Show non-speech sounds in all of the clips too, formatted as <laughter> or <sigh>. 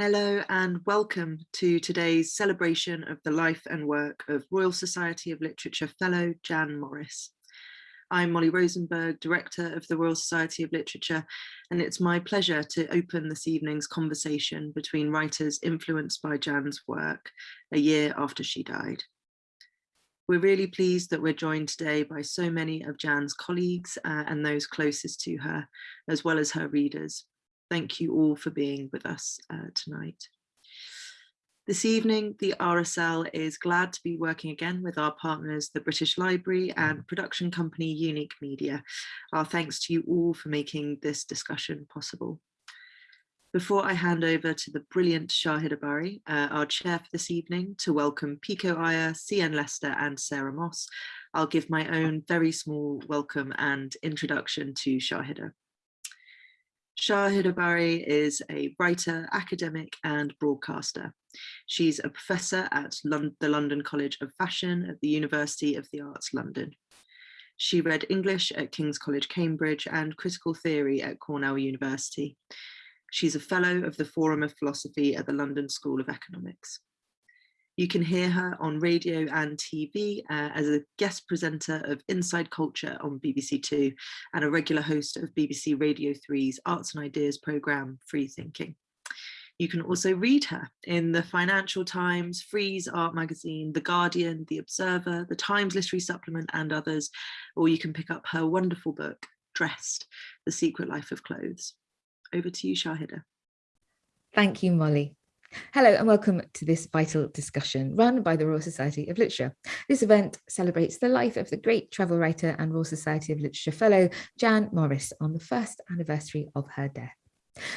Hello and welcome to today's celebration of the life and work of Royal Society of Literature Fellow Jan Morris. I'm Molly Rosenberg, Director of the Royal Society of Literature, and it's my pleasure to open this evening's conversation between writers influenced by Jan's work a year after she died. We're really pleased that we're joined today by so many of Jan's colleagues uh, and those closest to her, as well as her readers thank you all for being with us uh, tonight. This evening, the RSL is glad to be working again with our partners, the British Library and production company Unique Media. Our thanks to you all for making this discussion possible. Before I hand over to the brilliant Shahida Bari, uh, our chair for this evening, to welcome Pico Iyer, C.N. Lester and Sarah Moss, I'll give my <laughs> own very small welcome and introduction to Shahida. Shahida Bari is a writer, academic and broadcaster. She's a professor at Lon the London College of Fashion at the University of the Arts London. She read English at King's College, Cambridge and critical theory at Cornell University. She's a fellow of the Forum of Philosophy at the London School of Economics. You can hear her on radio and TV uh, as a guest presenter of Inside Culture on BBC Two and a regular host of BBC Radio 3's Arts and Ideas programme, Free Thinking. You can also read her in the Financial Times, Frieze Art Magazine, The Guardian, The Observer, The Times Literary Supplement and others, or you can pick up her wonderful book, Dressed, The Secret Life of Clothes. Over to you, Shahida. Thank you, Molly. Hello and welcome to this vital discussion run by the Royal Society of Literature. This event celebrates the life of the great travel writer and Royal Society of Literature Fellow Jan Morris on the first anniversary of her death.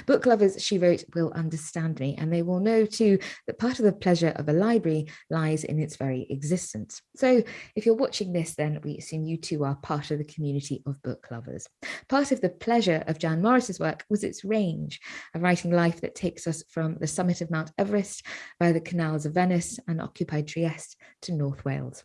Book lovers, she wrote, will understand me, and they will know too that part of the pleasure of a library lies in its very existence. So if you're watching this, then we assume you too are part of the community of book lovers. Part of the pleasure of Jan Morris's work was its range, a writing life that takes us from the summit of Mount Everest via the canals of Venice and occupied Trieste to North Wales.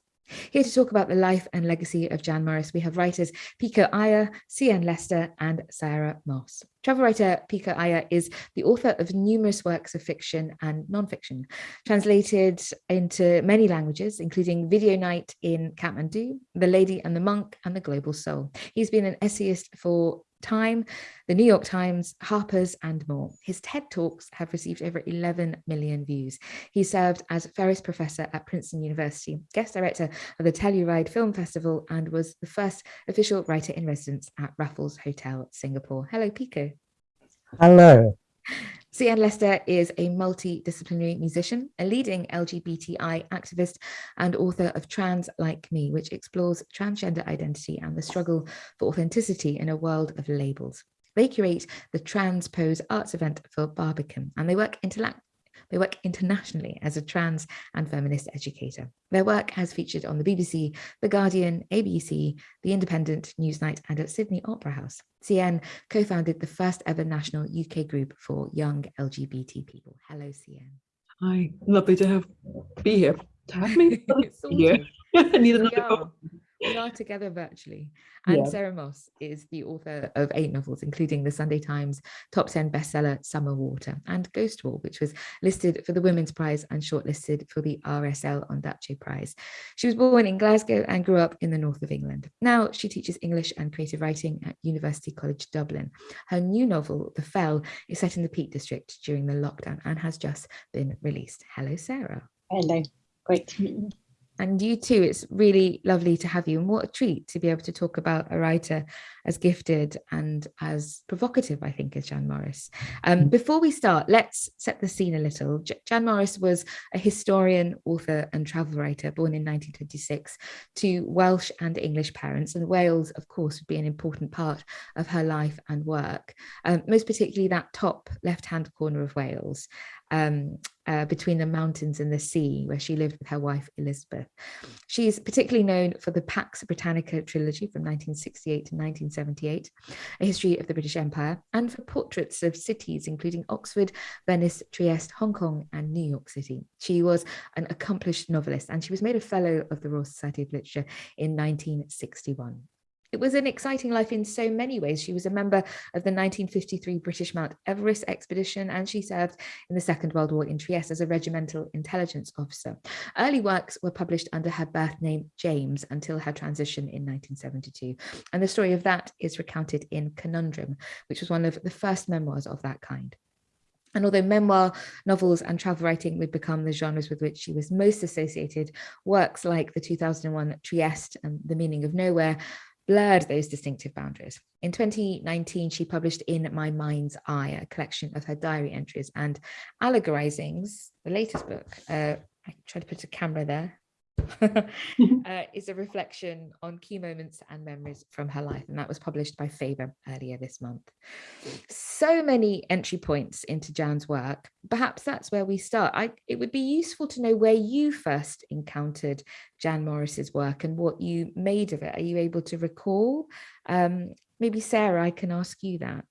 Here to talk about the life and legacy of Jan Morris, we have writers Pico Iyer, C.N. Lester and Sarah Moss. Travel writer Pico Iyer is the author of numerous works of fiction and non-fiction, translated into many languages, including Video Night in Kathmandu, The Lady and the Monk and The Global Soul. He's been an essayist for Time, the New York Times, Harper's and more. His TED Talks have received over 11 million views. He served as Ferris Professor at Princeton University, guest director of the Telluride Film Festival and was the first official writer in residence at Raffles Hotel, Singapore. Hello, Pico. Hello. C.N. Lester is a multidisciplinary musician, a leading LGBTI activist and author of Trans Like Me, which explores transgender identity and the struggle for authenticity in a world of labels. They curate the Transpose Arts event for Barbican and they work they work internationally as a trans and feminist educator. Their work has featured on the BBC, The Guardian, ABC, The Independent, Newsnight and at Sydney Opera House. CN co-founded the first ever national UK group for young LGBT people. Hello, CN. Hi, lovely to have be here. To have me <laughs> <laughs> here. I need another we are together virtually. And yeah. Sarah Moss is the author of eight novels, including the Sunday Times top 10 bestseller Summer Water and Ghost Wall, which was listed for the Women's Prize and shortlisted for the RSL Ondaatje Prize. She was born in Glasgow and grew up in the north of England. Now she teaches English and creative writing at University College Dublin. Her new novel, The Fell, is set in the Peak District during the lockdown and has just been released. Hello, Sarah. Hello, great to meet you and you too it's really lovely to have you. And what a treat to be able to talk about a writer as gifted and as provocative i think as jan morris. Um, mm. before we start let's set the scene a little. J jan morris was a historian author and travel writer born in 1926 to welsh and english parents. And wales of course would be an important part of her life and work. Um, most particularly that top left hand corner of wales um, uh, between the mountains and the sea, where she lived with her wife Elizabeth. She's particularly known for the Pax Britannica trilogy from 1968 to 1978, a history of the British Empire, and for portraits of cities, including Oxford, Venice, Trieste, Hong Kong, and New York City. She was an accomplished novelist, and she was made a Fellow of the Royal Society of Literature in 1961. It was an exciting life in so many ways. She was a member of the 1953 British Mount Everest expedition and she served in the Second World War in Trieste as a regimental intelligence officer. Early works were published under her birth name James until her transition in 1972 and the story of that is recounted in Conundrum, which was one of the first memoirs of that kind. And although memoir, novels and travel writing would become the genres with which she was most associated, works like the 2001 Trieste and The Meaning of Nowhere blurred those distinctive boundaries. In 2019, she published In My Mind's Eye, a collection of her diary entries and allegorizings, the latest book. Uh, I tried to put a camera there. <laughs> uh, is a reflection on key moments and memories from her life and that was published by Faber earlier this month. So many entry points into Jan's work. Perhaps that's where we start. I, it would be useful to know where you first encountered Jan Morris's work and what you made of it. Are you able to recall? Um, maybe Sarah, I can ask you that.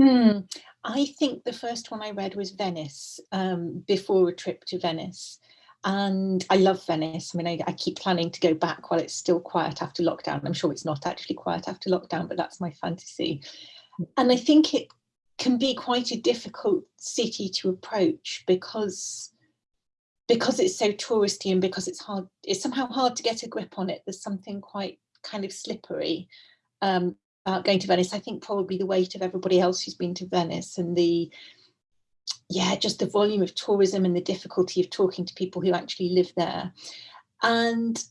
Hmm. I think the first one I read was Venice um, before a trip to Venice and I love Venice. I mean, I, I, keep planning to go back while it's still quiet after lockdown. I'm sure it's not actually quiet after lockdown, but that's my fantasy. And I think it can be quite a difficult city to approach because because it's so touristy and because it's hard, it's somehow hard to get a grip on it. There's something quite kind of slippery um, about going to Venice. I think probably the weight of everybody else who's been to Venice and the yeah, just the volume of tourism and the difficulty of talking to people who actually live there. And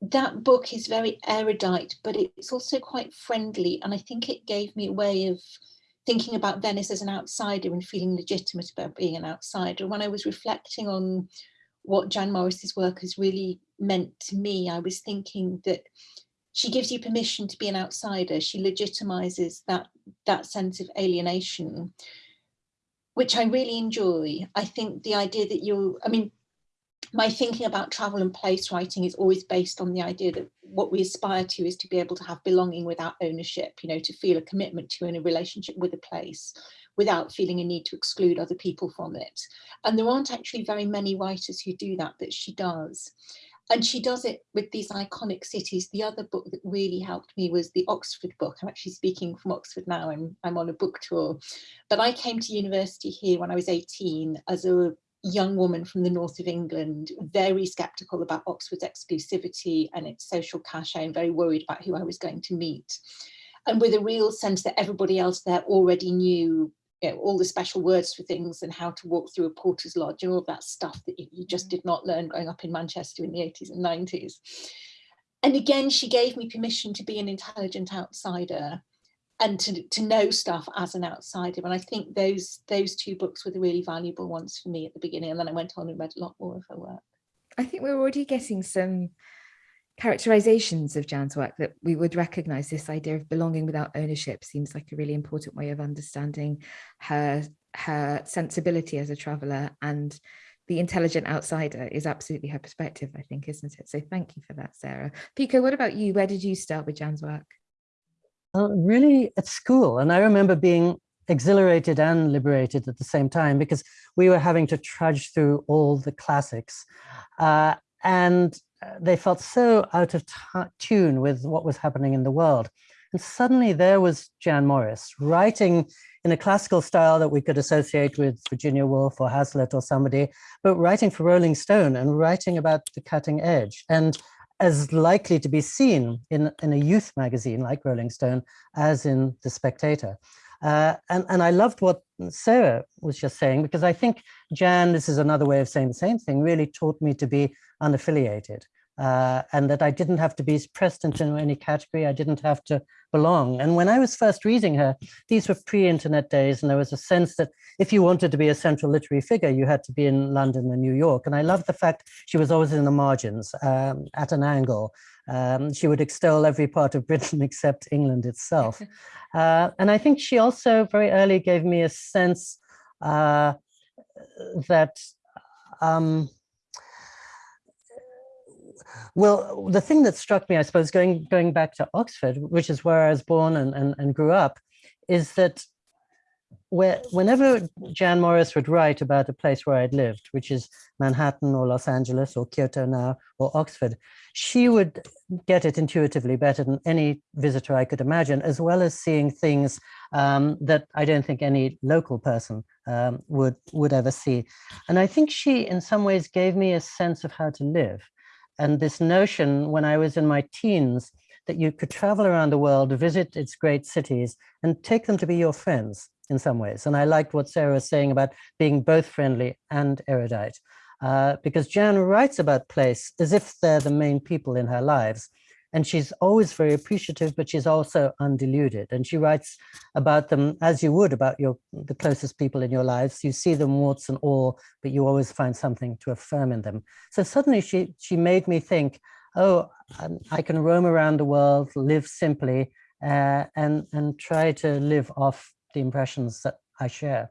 that book is very erudite, but it's also quite friendly. And I think it gave me a way of thinking about Venice as an outsider and feeling legitimate about being an outsider. When I was reflecting on what Jan Morris's work has really meant to me, I was thinking that she gives you permission to be an outsider. She legitimizes that, that sense of alienation which I really enjoy. I think the idea that you, I mean, my thinking about travel and place writing is always based on the idea that what we aspire to is to be able to have belonging without ownership, you know, to feel a commitment to in a relationship with a place without feeling a need to exclude other people from it. And there aren't actually very many writers who do that, but she does and she does it with these iconic cities. The other book that really helped me was the Oxford book. I'm actually speaking from Oxford now. I'm, I'm on a book tour. But I came to university here when I was 18 as a young woman from the north of England, very skeptical about Oxford's exclusivity and its social cachet and very worried about who I was going to meet. And with a real sense that everybody else there already knew you know, all the special words for things and how to walk through a porter's lodge and all that stuff that you, just mm. did not learn growing up in Manchester in the 80s and 90s. And again, she gave me permission to be an intelligent outsider and to, to know stuff as an outsider. And I think those those two books were the really valuable ones for me at the beginning. And then I went on and read a lot more of her work. I think we're already getting some characterizations of Jan's work that we would recognize. This idea of belonging without ownership seems like a really important way of understanding her her sensibility as a traveler and the intelligent outsider is absolutely her perspective I think isn't it? So thank you for that Sarah. Pico what about you? Where did you start with Jan's work? Uh, really at school. And I remember being exhilarated and liberated at the same time because we were having to trudge through all the classics. Uh, and they felt so out of tune with what was happening in the world. And suddenly there was Jan Morris writing in a classical style that we could associate with Virginia Woolf or Hazlitt or somebody, but writing for Rolling Stone and writing about the cutting edge and as likely to be seen in, in a youth magazine like Rolling Stone as in The Spectator. Uh, and, and I loved what Sarah was just saying, because I think Jan, this is another way of saying the same thing, really taught me to be unaffiliated. Uh, and that I didn't have to be pressed into any category, I didn't have to belong. And when I was first reading her, these were pre-internet days, and there was a sense that if you wanted to be a central literary figure, you had to be in London and New York. And I loved the fact she was always in the margins, um, at an angle. Um, she would extol every part of Britain <laughs> except England itself. <laughs> Uh, and I think she also very early gave me a sense uh, that um, well, the thing that struck me, I suppose, going going back to Oxford, which is where I was born and, and, and grew up, is that where whenever Jan Morris would write about a place where I'd lived, which is Manhattan or Los Angeles or Kyoto now or Oxford, she would get it intuitively better than any visitor I could imagine, as well as seeing things um, that I don't think any local person um, would would ever see. And I think she, in some ways, gave me a sense of how to live. And this notion, when I was in my teens, that you could travel around the world, visit its great cities, and take them to be your friends in some ways. And I liked what Sarah was saying about being both friendly and erudite, uh, because Jan writes about place as if they're the main people in her lives. And she's always very appreciative, but she's also undeluded. And she writes about them as you would about your the closest people in your lives. You see them warts and all, but you always find something to affirm in them. So suddenly she she made me think, oh, I can roam around the world, live simply, uh, and and try to live off the impressions that I share.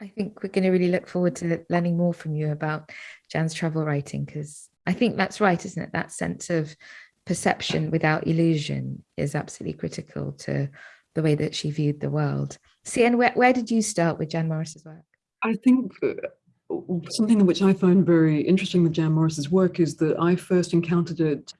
I think we're going to really look forward to learning more from you about Jan's travel writing because I think that's right, isn't it? That sense of perception without illusion is absolutely critical to the way that she viewed the world. And where, where did you start with Jan Morris's work? I think uh, something which I find very interesting with Jan Morris's work is that I first encountered it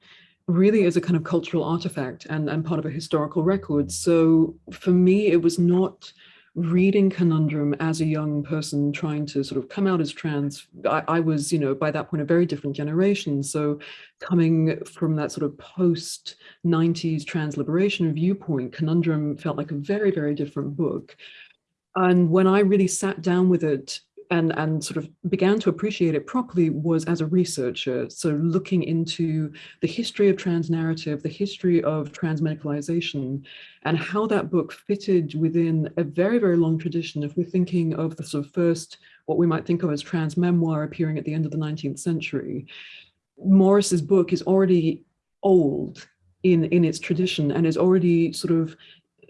really as a kind of cultural artifact and, and part of a historical record. So for me, it was not reading Conundrum as a young person trying to sort of come out as trans. I, I, was, you know, by that point, a very different generation. So coming from that sort of post 90s trans liberation viewpoint, Conundrum felt like a very, very different book. And when I really sat down with it and, and sort of began to appreciate it properly was as a researcher. So looking into the history of trans narrative, the history of trans medicalization, and how that book fitted within a very, very long tradition. If we're thinking of the sort of first, what we might think of as trans memoir appearing at the end of the 19th century, Morris's book is already old in, in its tradition and is already sort of,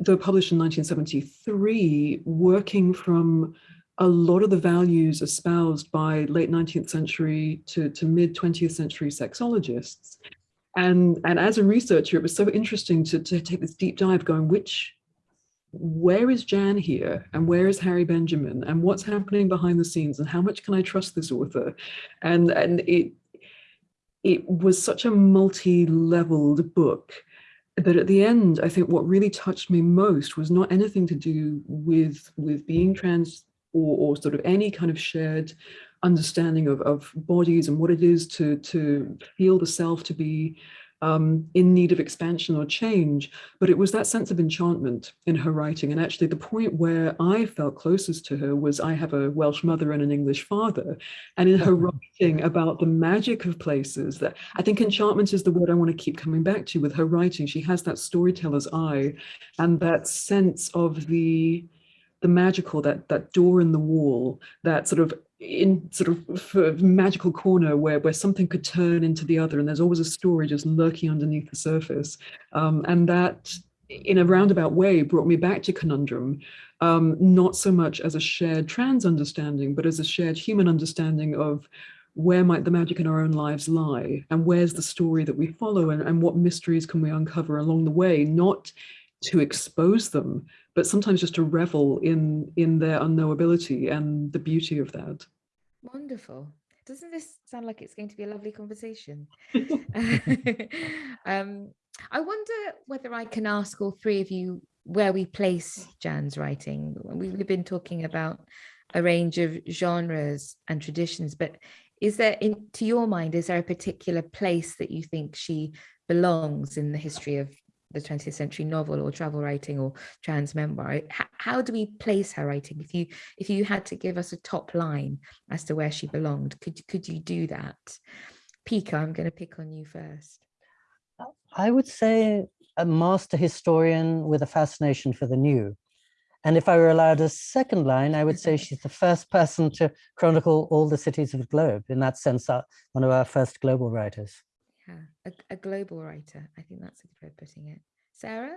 though published in 1973, working from a lot of the values espoused by late 19th century to, to mid 20th century sexologists. And, and as a researcher, it was so interesting to, to take this deep dive going, which, where is Jan here? And where is Harry Benjamin? And what's happening behind the scenes? And how much can I trust this author? And, and it, it was such a multi-leveled book that at the end, I think what really touched me most was not anything to do with, with being trans or, or sort of any kind of shared understanding of, of bodies and what it is to, to feel the self to be um, in need of expansion or change, but it was that sense of enchantment in her writing. And actually the point where I felt closest to her was I have a Welsh mother and an English father. And in her writing about the magic of places that I think enchantment is the word I want to keep coming back to with her writing. She has that storyteller's eye and that sense of the the magical, that that door in the wall, that sort of in sort of magical corner where where something could turn into the other, and there's always a story just lurking underneath the surface, um, and that in a roundabout way brought me back to conundrum, um, not so much as a shared trans understanding, but as a shared human understanding of where might the magic in our own lives lie and where's the story that we follow and, and what mysteries can we uncover along the way, not to expose them, but sometimes just to revel in in their unknowability and the beauty of that. Wonderful. Doesn't this sound like it's going to be a lovely conversation? <laughs> <laughs> um, I wonder whether I can ask all three of you where we place Jan's writing. We've been talking about a range of genres and traditions, but is there, in, to your mind, is there a particular place that you think she belongs in the history of the 20th century novel or travel writing or trans memoir how, how, do we place her writing? If you if you had to give us a top line as to where she belonged could could you do that? Pico I'm going to pick on you first. I would say a master historian with a fascination for the new. And if I were allowed a second line, I would say <laughs> she's the first person to chronicle all the cities of the globe. In that sense, uh, one of our first global writers yeah a, a global writer i think that's a good way of putting it. Sarah?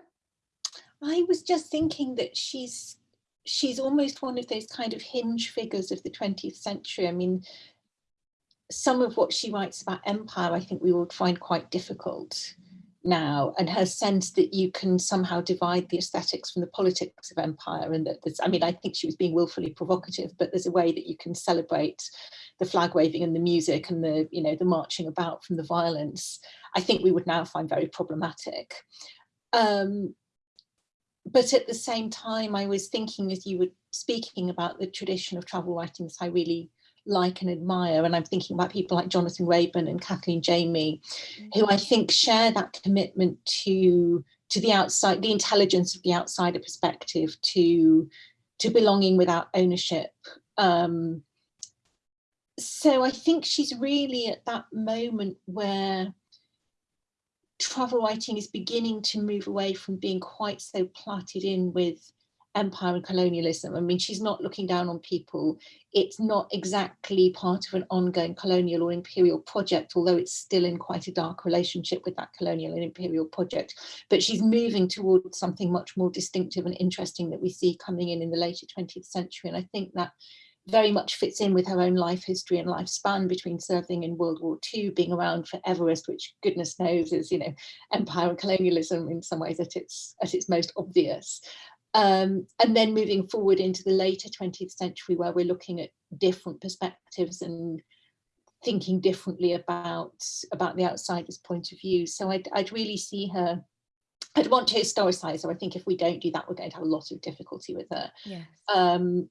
I was just thinking that she's she's almost one of those kind of hinge figures of the 20th century. I mean some of what she writes about empire i think we would find quite difficult now and her sense that you can somehow divide the aesthetics from the politics of empire and that there's I mean I think she was being willfully provocative but there's a way that you can celebrate the flag waving and the music and the you know the marching about from the violence I think we would now find very problematic um, but at the same time I was thinking as you were speaking about the tradition of travel writing that I really like and admire. And I'm thinking about people like Jonathan Raban and Kathleen Jamie, who I think share that commitment to to the outside, the intelligence of the outsider perspective, to to belonging without ownership. Um, so I think she's really at that moment where travel writing is beginning to move away from being quite so plotted in with empire and colonialism. I mean, she's not looking down on people. It's not exactly part of an ongoing colonial or imperial project, although it's still in quite a dark relationship with that colonial and imperial project. But she's moving towards something much more distinctive and interesting that we see coming in in the later 20th century. And I think that very much fits in with her own life history and lifespan between serving in World War II, being around for Everest, which goodness knows is, you know, empire and colonialism in some ways at its at its most obvious. Um, and then moving forward into the later 20th century where we're looking at different perspectives and thinking differently about about the outsider's point of view. So I'd, I'd really see her, I'd want to historicize her. I think if we don't do that, we're going to have a lot of difficulty with her. Yes. Um,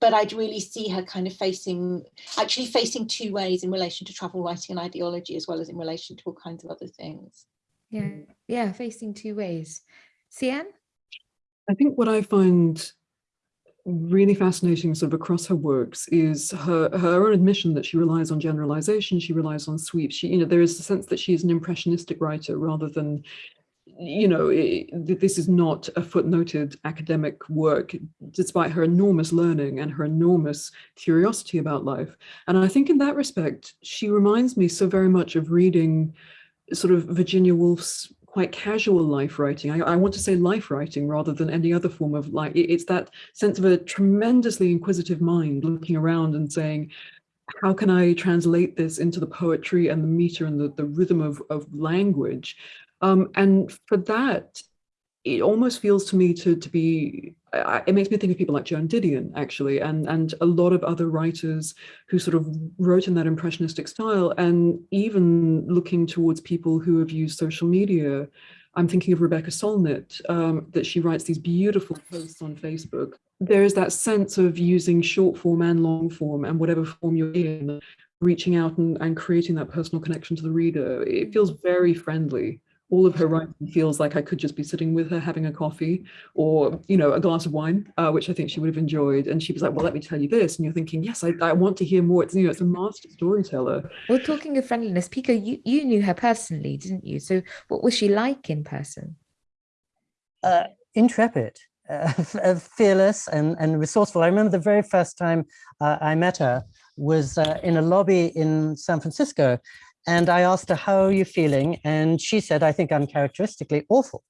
but I'd really see her kind of facing, actually facing two ways in relation to travel writing and ideology, as well as in relation to all kinds of other things. Yeah, yeah, facing two ways. CN? I think what I find really fascinating sort of across her works is her her own admission that she relies on generalization she relies on sweeps she you know there is a sense that she is an impressionistic writer rather than you know it, this is not a footnoted academic work despite her enormous learning and her enormous curiosity about life and i think in that respect she reminds me so very much of reading sort of virginia woolf's quite casual life writing. I, I, want to say life writing rather than any other form of like, it's that sense of a tremendously inquisitive mind looking around and saying, how can I translate this into the poetry and the meter and the, the rhythm of, of language? Um, and for that, it almost feels to me to, to be, it makes me think of people like Joan Didion, actually, and, and a lot of other writers who sort of wrote in that impressionistic style, and even looking towards people who have used social media. I'm thinking of Rebecca Solnit, um, that she writes these beautiful posts on Facebook. There is that sense of using short form and long form and whatever form you're in, reaching out and, and creating that personal connection to the reader. It feels very friendly all of her writing feels like I could just be sitting with her having a coffee or, you know, a glass of wine, uh, which I think she would have enjoyed. And she was like, well, let me tell you this. And you're thinking, yes, I, I want to hear more. It's, you know, it's a master storyteller. Well, talking of friendliness, Pico, you, you knew her personally, didn't you? So what was she like in person? Uh, intrepid. <laughs> Uh, fearless and, and resourceful. I remember the very first time uh, I met her was uh, in a lobby in San Francisco and I asked her, how are you feeling? And she said, I think I'm characteristically awful.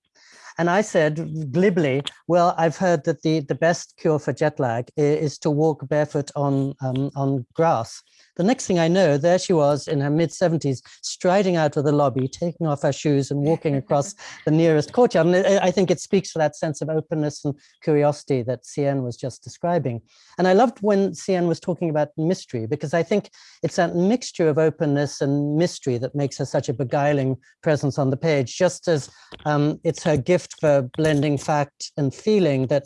And I said glibly, well, I've heard that the, the best cure for jet lag is to walk barefoot on, um, on grass. The next thing I know, there she was in her mid 70s, striding out of the lobby, taking off her shoes and walking across <laughs> the nearest courtyard. And I think it speaks to that sense of openness and curiosity that CN was just describing. And I loved when CN was talking about mystery, because I think it's that mixture of openness and mystery that makes her such a beguiling presence on the page, just as um, it's her gift for blending fact and feeling that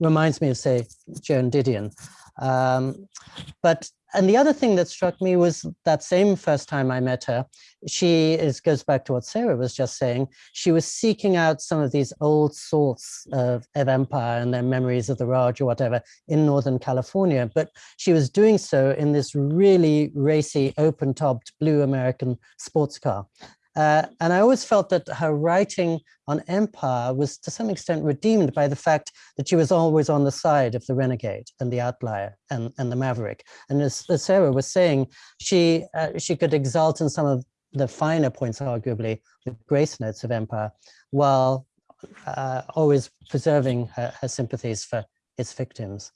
reminds me of, say, Joan Didion. Um, but and the other thing that struck me was that same first time I met her, she is goes back to what Sarah was just saying. She was seeking out some of these old sorts of, of empire and their memories of the Raj or whatever in Northern California, but she was doing so in this really racy, open-topped blue American sports car. Uh, and I always felt that her writing on empire was to some extent redeemed by the fact that she was always on the side of the renegade and the outlier and, and the maverick. And as, as Sarah was saying, she, uh, she could exalt in some of the finer points, arguably, the grace notes of empire, while uh, always preserving her, her sympathies for its victims.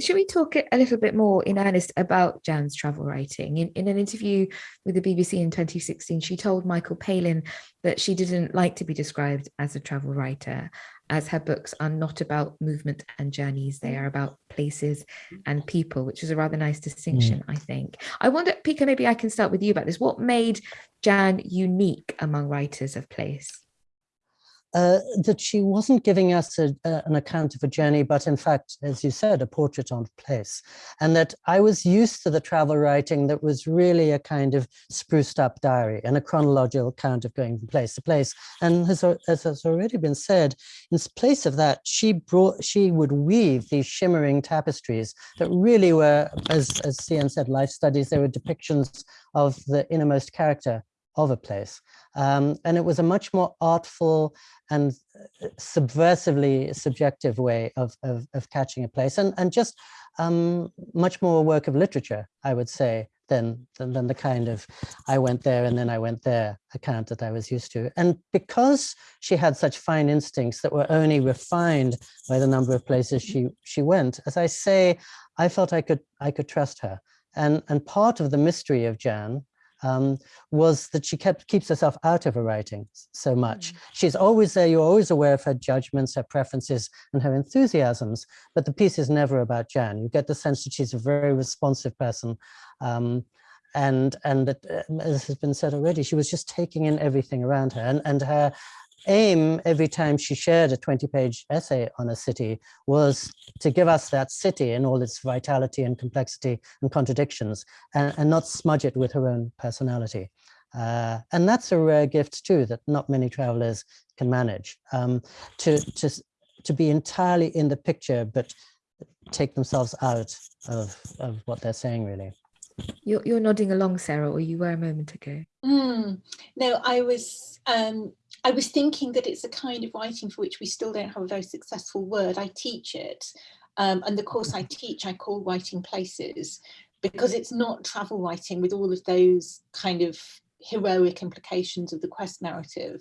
Should we talk a little bit more in earnest about Jan's travel writing? In, in an interview with the BBC in 2016, she told Michael Palin that she didn't like to be described as a travel writer, as her books are not about movement and journeys, they are about places and people, which is a rather nice distinction, mm. I think. I wonder, Pico, maybe I can start with you about this. What made Jan unique among writers of place? Uh, that she wasn't giving us a, an account of a journey, but in fact, as you said, a portrait on place. And that I was used to the travel writing that was really a kind of spruced up diary and a chronological account of going from place to place. And as, as has already been said, in place of that, she brought, she would weave these shimmering tapestries that really were, as, as CN said, life studies, they were depictions of the innermost character of a place. Um, and it was a much more artful and uh, subversively subjective way of, of, of catching a place and, and just um, much more work of literature, I would say, than, than, than the kind of I went there and then I went there account that I was used to. And because she had such fine instincts that were only refined by the number of places she, she went, as I say, I felt I could, I could trust her. And, and part of the mystery of Jan um, was that she kept keeps herself out of her writing so much. Mm. She's always there, you're always aware of her judgments, her preferences, and her enthusiasms, but the piece is never about Jan. You get the sense that she's a very responsive person. Um, and and that, uh, as has been said already, she was just taking in everything around her. And, and her aim every time she shared a 20 page essay on a city was to give us that city in all its vitality and complexity and contradictions and, and not smudge it with her own personality. Uh, and that's a rare gift too that not many travelers can manage um, to, to, to be entirely in the picture but take themselves out of, of what they're saying really. You're, you're nodding along, Sarah, or you were a moment ago. Mm, no, I was um, I was thinking that it's a kind of writing for which we still don't have a very successful word. I teach it, um, and the course I teach I call Writing Places, because it's not travel writing with all of those kind of heroic implications of the quest narrative.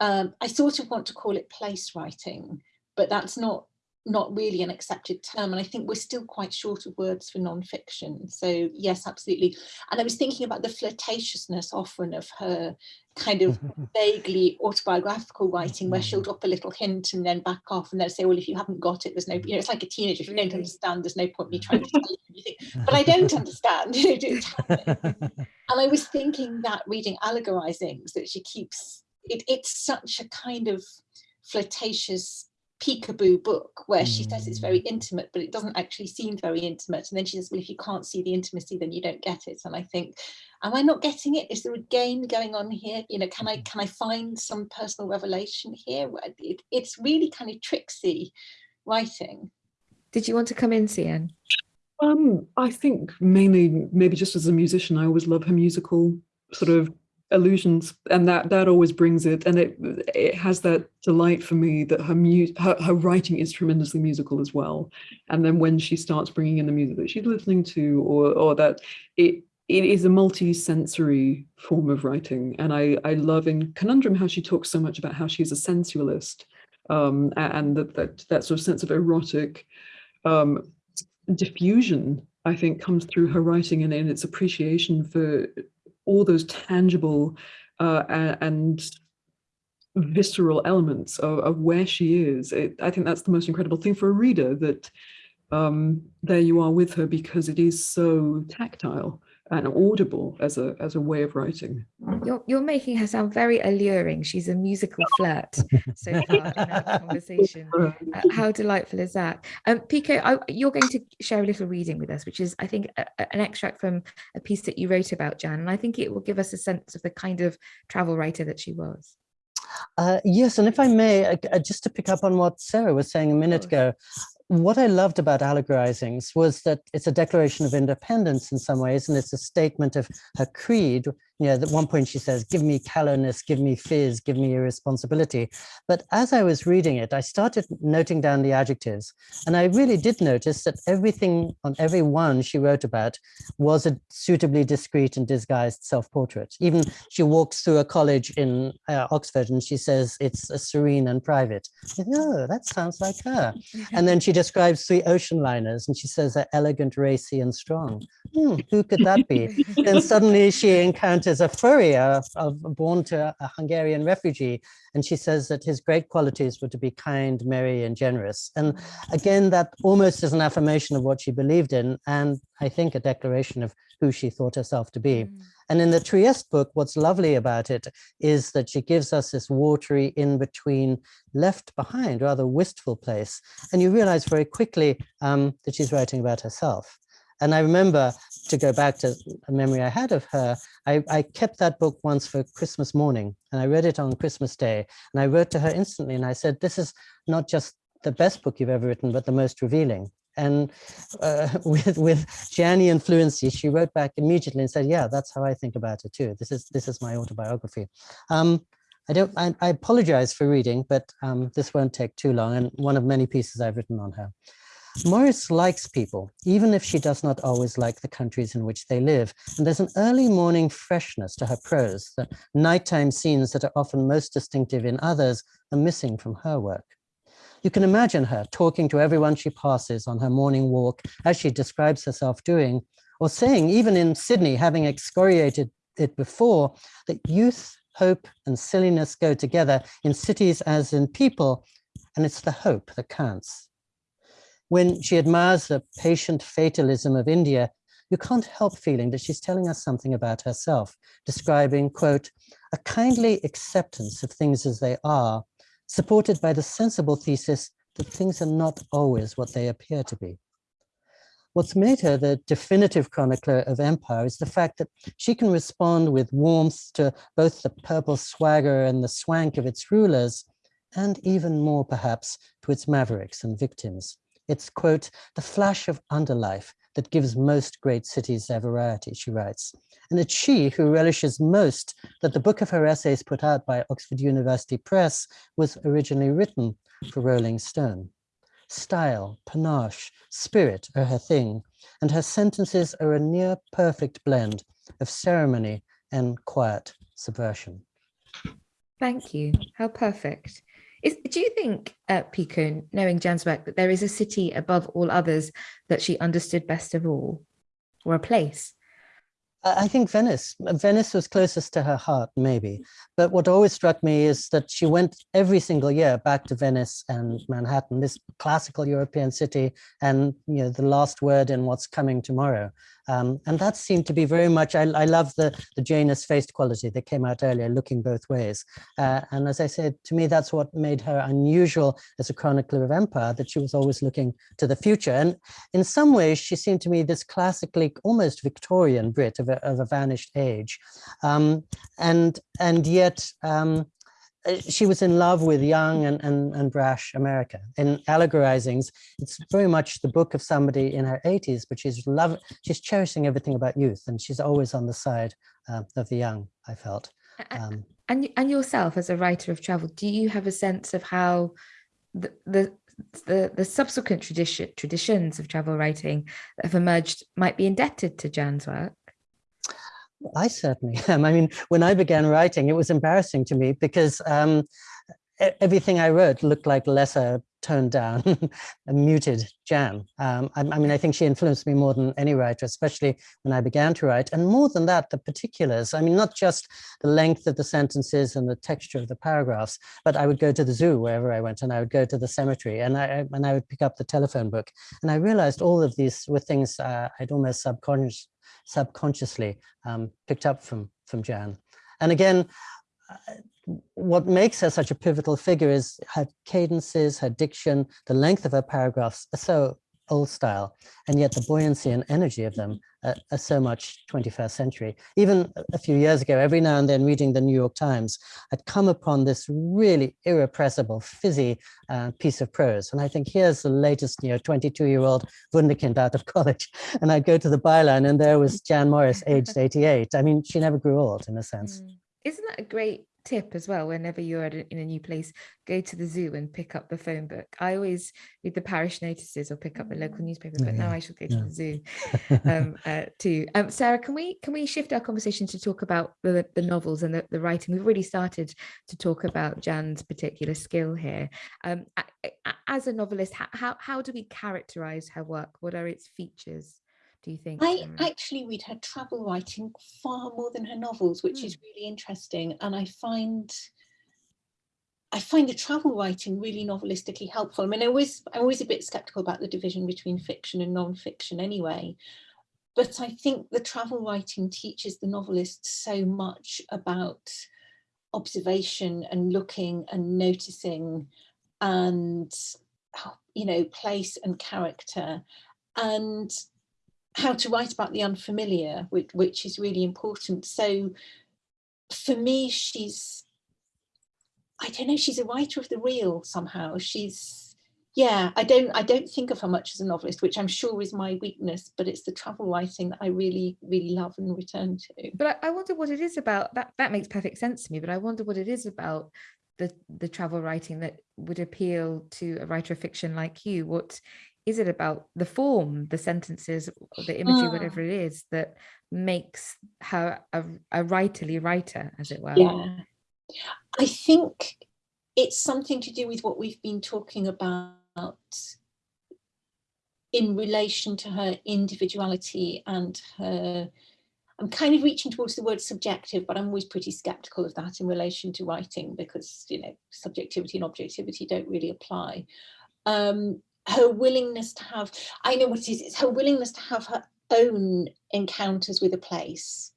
Um, I sort of want to call it place writing, but that's not not really an accepted term and I think we're still quite short of words for non-fiction. So yes absolutely. And I was thinking about the flirtatiousness often of her kind of <laughs> vaguely autobiographical writing where she'll mm. drop a little hint and then back off and then say well if you haven't got it there's no you know it's like a teenager if you don't mm. understand there's no point me trying to <laughs> tell you anything. But I don't understand <laughs> and I was thinking that reading allegorizings that she keeps it, it's such a kind of flirtatious peekaboo book where she says it's very mm. intimate but it doesn't actually seem very intimate. And then she says well if you can't see the intimacy then you don't get it. And I think am I not getting it? Is there a game going on here? You know can I mm-hmm. can I find some personal revelation here? It, it's really kind of tricksy writing. Did you want to come in CN um I think mainly maybe just as a musician I always love her musical sort of illusions and that that always brings it and it it has that delight for me that her mu her, her writing is tremendously musical as well. And then when she starts bringing in the music that she's listening to or or that it it is a multi-sensory form of writing. And i i love in conundrum how she talks so much about how she's a sensualist um and that that, that sort of sense of erotic um diffusion I think comes through her writing and in its appreciation for all those tangible uh, and visceral elements of, of where she is. It, I think that's the most incredible thing for a reader that um, there you are with her because it is so tactile and audible as a as a way of writing. You're you're making her sound very alluring. She's a musical <laughs> flirt so far in our conversation. <laughs> Uh, how delightful is that? Um, Pico, I, you're going to share a little reading with us, which is I think a, an extract from a piece that you wrote about Jan, and I think it will give us a sense of the kind of travel writer that she was. Uh, yes, and if I may, uh, just to pick up on what Sarah was saying a minute ago, what I loved about allegorizings was that it's a declaration of independence in some ways, and it's a statement of her creed, you know, at one point she says, give me callowness, give me fizz, give me irresponsibility. But as I was reading it, I started noting down the adjectives. And I really did notice that everything on every one she wrote about was a suitably discreet and disguised self-portrait. Even she walks through a college in uh, Oxford and she says it's a serene and private. Oh, that sounds like her. And then she describes three ocean liners and she says they're elegant, racy and strong. Hmm, who could that be? then suddenly she <laughs> encounters a furrier of, born to a Hungarian refugee, and she says that his great qualities were to be kind, merry, and generous. And again, that almost is an affirmation of what she believed in, and I think a declaration of who she thought herself to be. Mm. And in the Trieste book, what's lovely about it is that she gives us this watery in-between, left behind, rather wistful place. And you realize very quickly um, that she's writing about herself. And I remember, to go back to a memory I had of her, I, I, kept that book once for Christmas morning, and I read it on Christmas Day. And I wrote to her instantly, and I said, this is not just the best book you've ever written, but the most revealing. And uh, <laughs> with, with Gianni and fluency, she wrote back immediately and said, yeah, that's how I think about it too. This is, this is my autobiography. Um, I don't, I, I, apologize for reading, but um, this won't take too long. And one of many pieces I've written on her. Morris likes people, even if she does not always like the countries in which they live. And there's an early morning freshness to her prose. The nighttime scenes that are often most distinctive in others are missing from her work. You can imagine her talking to everyone she passes on her morning walk, as she describes herself doing, or saying, even in Sydney, having excoriated it before, that youth, hope, and silliness go together in cities as in people, and it's the hope that counts. When she admires the patient fatalism of India, you can't help feeling that she's telling us something about herself, describing, quote, a kindly acceptance of things as they are, supported by the sensible thesis that things are not always what they appear to be. What's made her the definitive chronicler of empire is the fact that she can respond with warmth to both the purple swagger and the swank of its rulers, and even more perhaps to its mavericks and victims. It's, quote, the flash of underlife that gives most great cities their variety, she writes. And it's she who relishes most that the book of her essays put out by Oxford University Press was originally written for Rolling Stone. Style, panache, spirit are her thing, and her sentences are a near perfect blend of ceremony and quiet subversion. Thank you. How perfect. Is, do you think, uh, Pico, knowing Jan's work, that there is a city above all others that she understood best of all, or a place? I think Venice. Venice was closest to her heart, maybe. But what always struck me is that she went every single year back to Venice and Manhattan, this classical European city, and you know the last word in what's coming tomorrow. Um, and that seemed to be very much, I, I love the, the Janus-faced quality that came out earlier, looking both ways. Uh, and as I said, to me, that's what made her unusual as a chronicler of empire, that she was always looking to the future. And in some ways, she seemed to me this classically, almost Victorian Brit of a, of a vanished age. Um, and, and yet, um, uh, she was in love with young and, and, and brash America. In Allegorizings, it's very much the book of somebody in her 80s, but she's love, she's cherishing everything about youth, and she's always on the side uh, of the young, I felt. Um, and, and yourself as a writer of travel, do you have a sense of how the, the the, the subsequent tradition, traditions of travel writing that have emerged might be indebted to Jan's work? I certainly am. I mean, when I began writing, it was embarrassing to me because um, everything I wrote looked like lesser toned down <laughs> muted Jan. Um, I, I, mean, I think she influenced me more than any writer, especially when I began to write. And more than that, the particulars. I mean, not just the length of the sentences and the texture of the paragraphs, but I would go to the zoo wherever I went, and I would go to the cemetery, and I and I would pick up the telephone book. And I realized all of these were things uh, I'd almost subconscious, subconsciously um, picked up from from Jan. And again, uh, what makes her such a pivotal figure is her cadences, her diction, the length of her paragraphs are so old style, and yet the buoyancy and energy of them are, are, so much 21st century. Even a few years ago, every now and then reading the New York Times, I'd come upon this really irrepressible, fizzy uh, piece of prose. And I think here's the latest, you know, 22-year-old wunderkind out of college. <laughs> And I'd go to the byline and there was Jan Morris, aged 88. I mean, she never grew old in a sense. Mm. Isn't that a great tip as well whenever you're a, in a new place go to the zoo and pick up the phone book. I always read the parish notices or pick up the local mm. newspaper but now i shall go to yeah. the zoo <laughs> um, uh, too. Um, sarah can we can we shift our conversation to talk about the, the novels and the, the writing? We've already started to talk about jan's particular skill here. Um, as a novelist how, how do we characterize her work? What are its features do you think? I actually read her travel writing far more than her novels, which mm. is really interesting. And I find I find the travel writing really novelistically helpful. I mean, I always, I'm always a bit skeptical about the division between fiction and non-fiction anyway. But I think the travel writing teaches the novelist so much about observation and looking and noticing and, you know, place and character. And how to write about the unfamiliar, which, which is really important. So for me, she's, I don't know, she's a writer of the real somehow. She's, yeah, I don't, I don't think of her much as a novelist, which I'm sure is my weakness, but it's the travel writing that I really, really love and return to. But I, wonder what it is about, that, that makes perfect sense to me, but I wonder what it is about the the travel writing that would appeal to a writer of fiction like you what is it about the form, the sentences, the imagery, whatever it is that makes her a, a writerly writer, as it were? Yeah, I think it's something to do with what we've been talking about in relation to her individuality and her I'm kind of reaching towards the word subjective, but I'm always pretty skeptical of that in relation to writing because, you know, subjectivity and objectivity don't really apply. Um, her willingness to have, I know what it is, it's her willingness to have her own encounters with a place,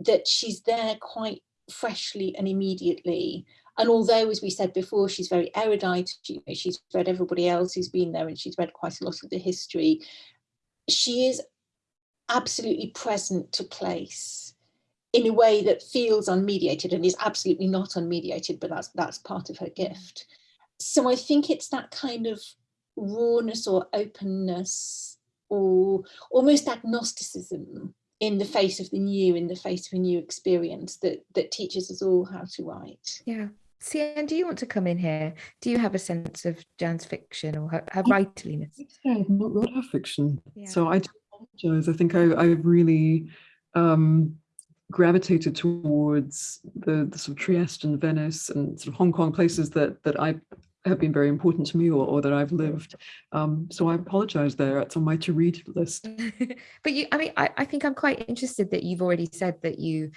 that she's there quite freshly and immediately. And although, as we said before, she's very erudite, she, she's read everybody else who's been there and she's read quite a lot of the history, she is absolutely present to place in a way that feels unmediated and is absolutely not unmediated, but that's that's part of her mm. gift. So I think it's that kind of rawness or openness or almost agnosticism in the face of the new, in the face of a new experience that, that teaches us all how to write. Yeah. CN, do you want to come in here? Do you have a sense of Jan's fiction or her, her writerliness? I've not read her fiction, yeah. so I apologize. I think I, I really um, gravitated towards the, the sort of Trieste and Venice and sort of Hong Kong places that that I have been very important to me or, or that I've lived. Um, so I apologize there. It's on my to read list. <laughs> but you, I mean, I, I think I'm quite interested that you've already said that you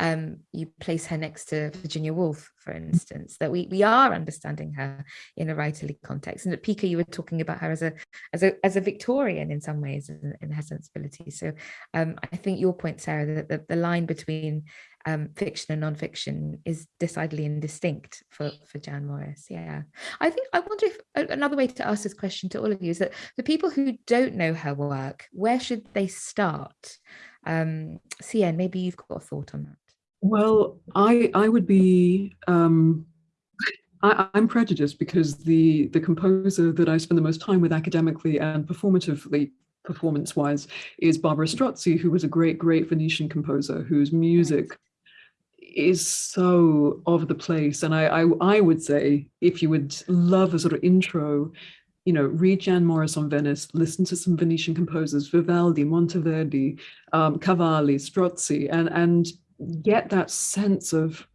um, you place her next to Virginia Woolf, for instance, that we we are understanding her in a writerly context. And at Pico, you were talking about her as a as a as a Victorian in some ways in, in her sensibility. So um, I think your point, Sarah, that the, the line between um, fiction and non-fiction is decidedly indistinct for, for Jan Morris. Yeah, I think I wonder if another way to ask this question to all of you is that the people who don't know her work, where should they start? Um, maybe you've got a thought on that. Well, I I would be um, I, am prejudiced because the the composer that I spend the most time with academically and performatively performance-wise is Barbara Strozzi, who was a great, great Venetian composer whose music is so of the place. And I, I, I would say, if you would love a sort of intro, you know, read Jan Morris on Venice, listen to some Venetian composers, Vivaldi, Monteverdi, um, Cavalli, Strozzi, and, and get that sense of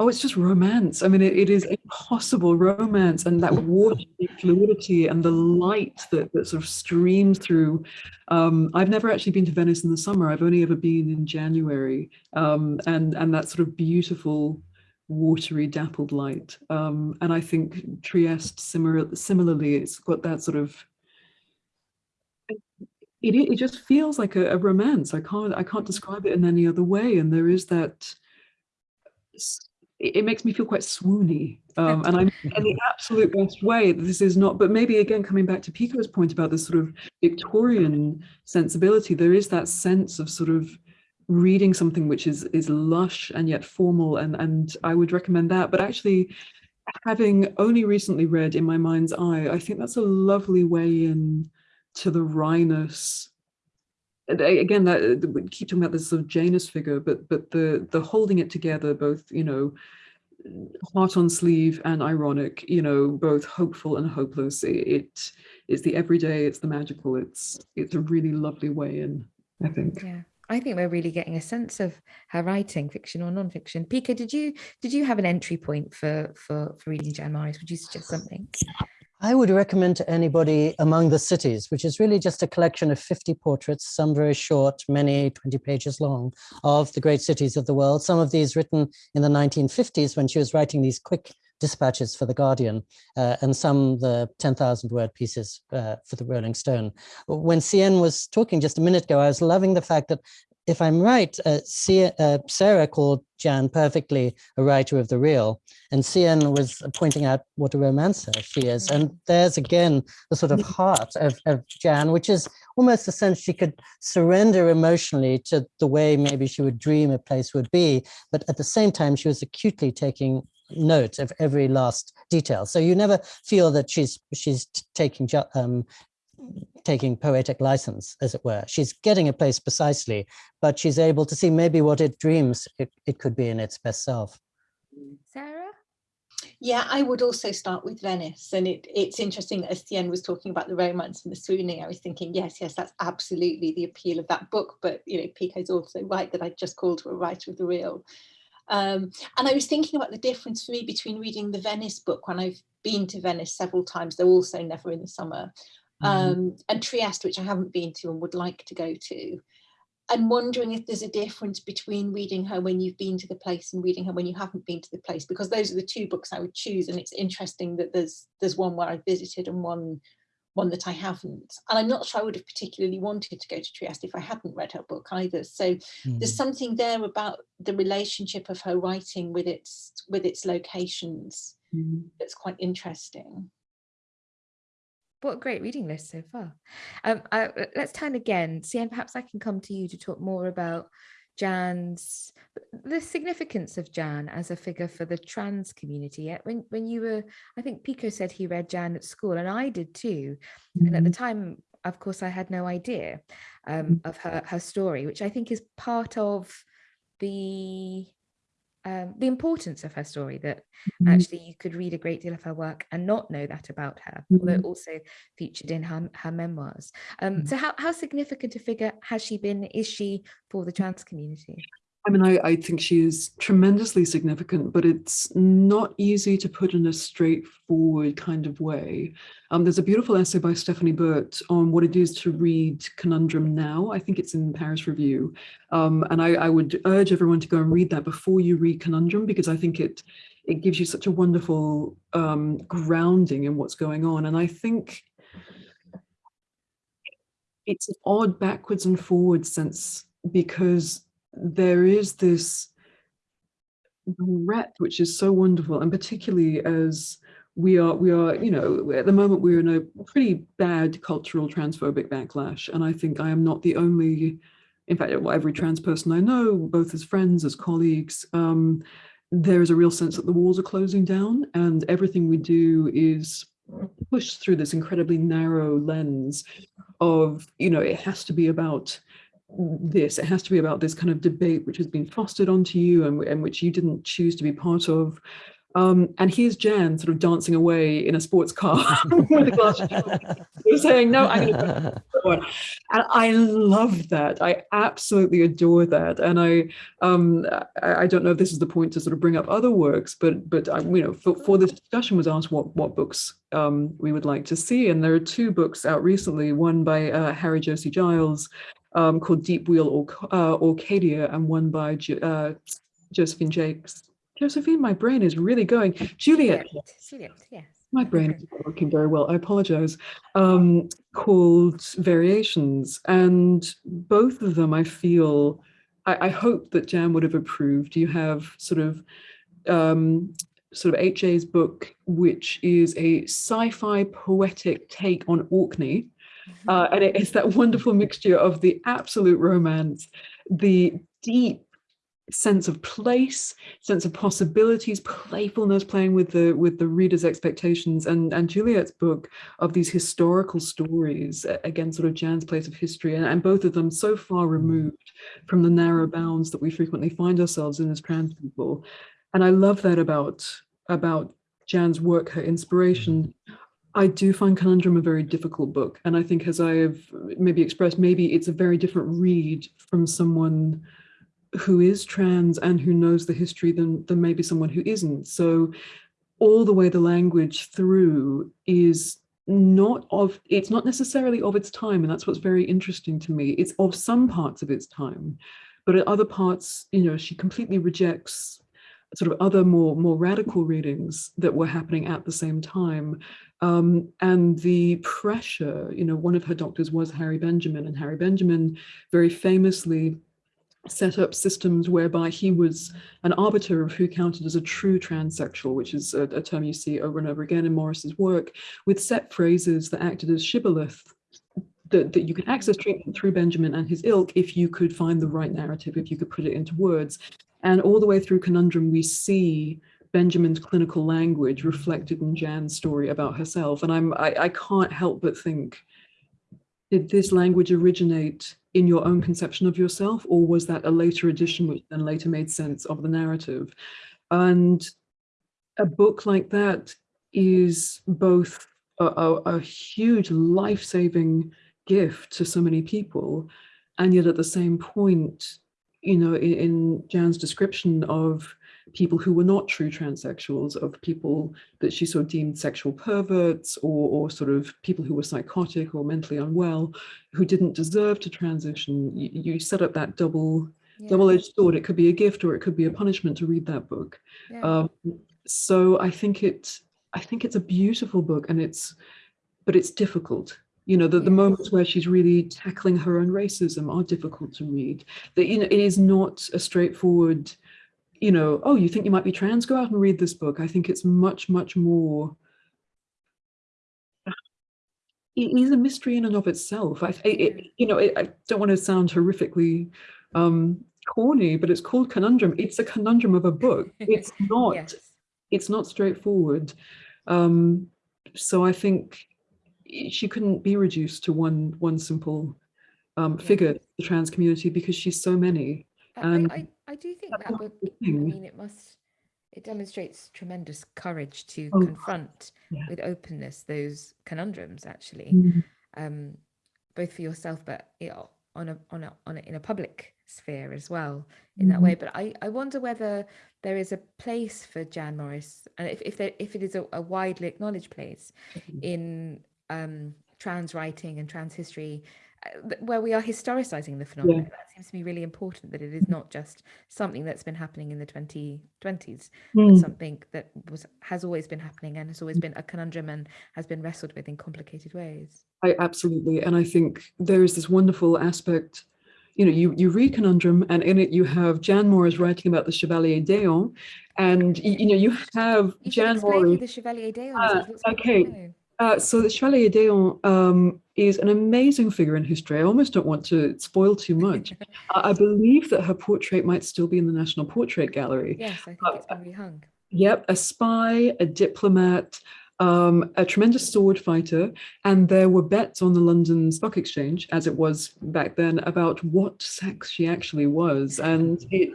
oh, it's just romance. I mean, it, it is impossible romance and that watery fluidity and the light that, that sort of streams through. Um, I've never actually been to Venice in the summer. I've only ever been in January. Um, and, and that sort of beautiful, watery, dappled light. Um, and I think Trieste, similar, similarly, it's got that sort of it, it just feels like a, a romance. I can't I can't describe it in any other way. And there is that it, it makes me feel quite swoony. Um, and I'm in the <laughs> absolute best way this is not, but maybe again, coming back to Pico's point about this sort of Victorian sensibility, there is that sense of sort of reading something which is is lush and yet formal and and I would recommend that but actually having only recently read in my mind's eye I think that's a lovely way in to the wryness again that uh, we keep talking about this sort of Janus figure but but the the holding it together both you know heart on sleeve and ironic you know both hopeful and hopeless it, it is the everyday it's the magical it's it's a really lovely way in I think yeah I think we're really getting a sense of her writing, fiction or non-fiction. Pico, did you did you have an entry point for for, for reading Jan Morris? Would you suggest something? I would recommend to anybody Among the Cities, which is really just a collection of 50 portraits, some very short, many 20 pages long, of the great cities of the world. Some of these written in the 1950s when she was writing these quick dispatches for The Guardian, uh, and some the 10,000 word pieces uh, for the Rolling Stone. When CN was talking just a minute ago, I was loving the fact that if I'm right, uh, uh, Sarah called Jan perfectly a writer of the real, and CN was pointing out what a romancer she is. And there's again the sort of <laughs> heart of, of Jan, which is almost a sense she could surrender emotionally to the way maybe she would dream a place would be, but at the same time, she was acutely taking note of every last detail. So you never feel that she's she's taking um, taking poetic license, as it were. She's getting a place precisely, but she's able to see maybe what it dreams it, it could be in its best self. Sarah? Yeah, I would also start with Venice. And it, it's interesting, as CN was talking about the romance and the swooning, I was thinking, yes, yes, that's absolutely the appeal of that book. But, you know, Pico's also right that I just called her a writer of the real. Um, and I was thinking about the difference for me between reading the Venice book when I've been to Venice several times, though also never in the summer. Um, mm -hmm. and Trieste, which I haven't been to and would like to go to. And wondering if there's a difference between reading her when you've been to the place and reading her when you haven't been to the place, because those are the two books I would choose. And it's interesting that there's there's one where I've visited and one one that I haven't. And I'm not sure I would have particularly wanted to go to Trieste if I hadn't read her book either. So mm. there's something there about the relationship of her writing with its with its locations mm. that's quite interesting. What a great reading list so far. Um, I, let's turn again. CN, perhaps I can come to you to talk more about Jan's the significance of Jan as a figure for the trans community. When when you were, I think Pico said he read Jan at school, and I did too. Mm -hmm. And at the mm-hmm. time, of course, I had no idea um, mm of her her story, which I think is part of the um, the importance of her story that mm -hmm. actually you could read a great deal of her work and not know that about her, mm -hmm. although mm-hmm. also featured in her, her memoirs. Um, mm -hmm. So how, how significant a figure has she been, is she for the trans community? I mean, I, I think she is tremendously significant, but it's not easy to put in a straightforward kind of way. Um, there's a beautiful essay by Stephanie Burt on what it is to read Conundrum now. I think it's in Paris Review. Um, and I, I would urge everyone to go and read that before you read Conundrum, because I think it it gives you such a wonderful um, grounding in what's going on. And I think it's an odd backwards and forwards sense because there is this breadth which is so wonderful and particularly as we are we are you know at the moment we're in a pretty bad cultural transphobic backlash and i think i am not the only in fact every trans person i know both as friends as colleagues um, there is a real sense that the walls are closing down and everything we do is pushed through this incredibly narrow lens of you know it has to be about this. It has to be about this kind of debate which has been fostered onto you and, and which you didn't choose to be part of. Um, and here's Jan sort of dancing away in a sports car <laughs> with a glass of <laughs> saying, no, I'm going to go And I love that. I absolutely adore that. And I, um, I, I, don't know if this is the point to sort of bring up other works, but but I, you know, for, for this discussion was asked what what books um, we would like to see, and there are two books out recently. One by uh, Harry Josie Giles, um, called Deep Wheel or uh, Orcadia and one by uh, Josephine Jakes. Josephine, my brain is really going. Juliet. Juliet, yes. My brain is not working very well. I apologize. Um, called Variations, and both of them, I feel, I, I hope that Jan would have approved. You have sort of um, sort of H.A.'s book, which is a sci-fi poetic take on Orkney. Uh, and it's that wonderful mixture of the absolute romance, the deep sense of place, sense of possibilities, playfulness, playing with the with the reader's expectations, and and Juliet's book of these historical stories, again, sort of Jan's place of history, and, and both of them so far mm. removed from the narrow mm. bounds that we frequently find ourselves in as trans people. And I love that about about Jan's work, her inspiration. Mm. I do find Conundrum a very difficult book. And I think as I have maybe expressed, maybe it's a very different read from someone who is trans and who knows the history than, than maybe someone who isn't. So all the way the language through is not of, it's not necessarily of its time. And that's what's very interesting to me. It's of some parts of its time, but at other parts, you know, she completely rejects sort of other more more radical readings that were happening at the same time um, and the pressure you know one of her doctors was harry benjamin and harry benjamin very famously set up systems whereby he was an arbiter of who counted as a true transsexual, which is a, a, term you see over and over again in Morris's work, with set phrases that acted as shibboleth that, that you could access treatment through Benjamin and his ilk if you could find the right narrative, if you could put it into words. And all the way through Conundrum, we see Benjamin's clinical language reflected in Jan's story about herself. And I'm, I, I can't help but think, did this language originate in your own conception of yourself, or was that a later addition which then later made sense of the narrative? And a book like that is both a, a, a huge life-saving gift to so many people, and yet at the same point, you know, in, in Jan's description of people who were not true transsexuals, of people that she sort of deemed sexual perverts or, or sort of people who were psychotic or mentally unwell, who didn't deserve to transition. You, you set up that double yeah. double-edged sword. It could be a gift or it could be a punishment to read that book. Yeah. Um, so I think it I think it's a beautiful book and it's but it's difficult you know, the, the moments where she's really tackling her own racism are difficult to read. That, you know, it is not a straightforward, you know, oh, you think you might be trans, go out and read this book. I think it's much, much more, it is a mystery in and of itself. I, it, you know, it, I don't want to sound horrifically um, corny, but it's called Conundrum. It's a conundrum of a book. <laughs> It's not, yes. it's not straightforward. Um, so I think she couldn't be reduced to one one simple um, figure, the trans community, because she's so many. And I, I, I do think that book, I mean, it must, it demonstrates tremendous courage to oh, confront yeah. with openness those conundrums, actually, mm -hmm. um, both for yourself, but on a on a on a, in a public sphere as well in mm -hmm. that way. But I I wonder whether there is a place for Jan Morris, and if if there if it is a, a widely acknowledged place mm -hmm. in um, trans writing and trans history uh, where we are historicizing the phenomenon. Yeah. That seems to me really important that it is not just something that's been happening in the 2020s, mm. but hmm. something that was has always been happening and has always been a conundrum and has been wrestled with in complicated ways. I absolutely, and I think there is this wonderful aspect you know, you, you read Conundrum and in it you have Jan Morris writing about the Chevalier d'Eon and, you, you know, you have you Jan Morris. the Chevalier d'Eon. Uh, okay, uh, so the Chevalier d'Eon um, is an amazing figure in history. I almost don't want to spoil too much. <laughs> I believe that her portrait might still be in the National Portrait Gallery. Yes, I think uh, it's been rehung. Yep, a spy, a diplomat, um, a tremendous sword fighter, and there were bets on the London Stock Exchange, as it was back then, about what sex she actually was. And it,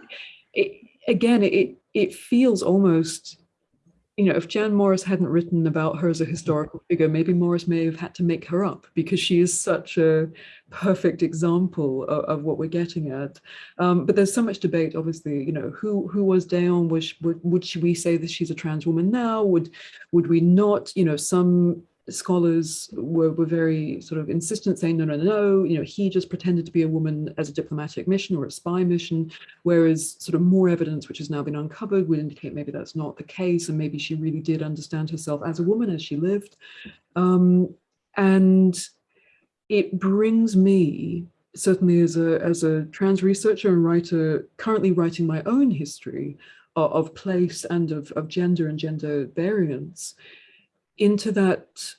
it again, it it feels almost you know, if Jan Morris hadn't written about her as a historical figure, maybe Morris may have had to make her up because she is such a perfect example of, of what we're getting at. Um, but there's so much debate, obviously, you know, who who was d'Eon? Was would, would we say that she's a trans woman now? Would would we not? You know, some scholars were, were very sort of insistent saying, no, no, no, you know, he just pretended to be a woman as a diplomatic mission or a spy mission, whereas sort of more evidence, which has now been uncovered, would indicate maybe that's not the case, and maybe she really did understand herself as a woman as she lived. Um, and it brings me, certainly as a, as a trans researcher and writer, currently writing my own history of, of place and of, of gender and gender variance into that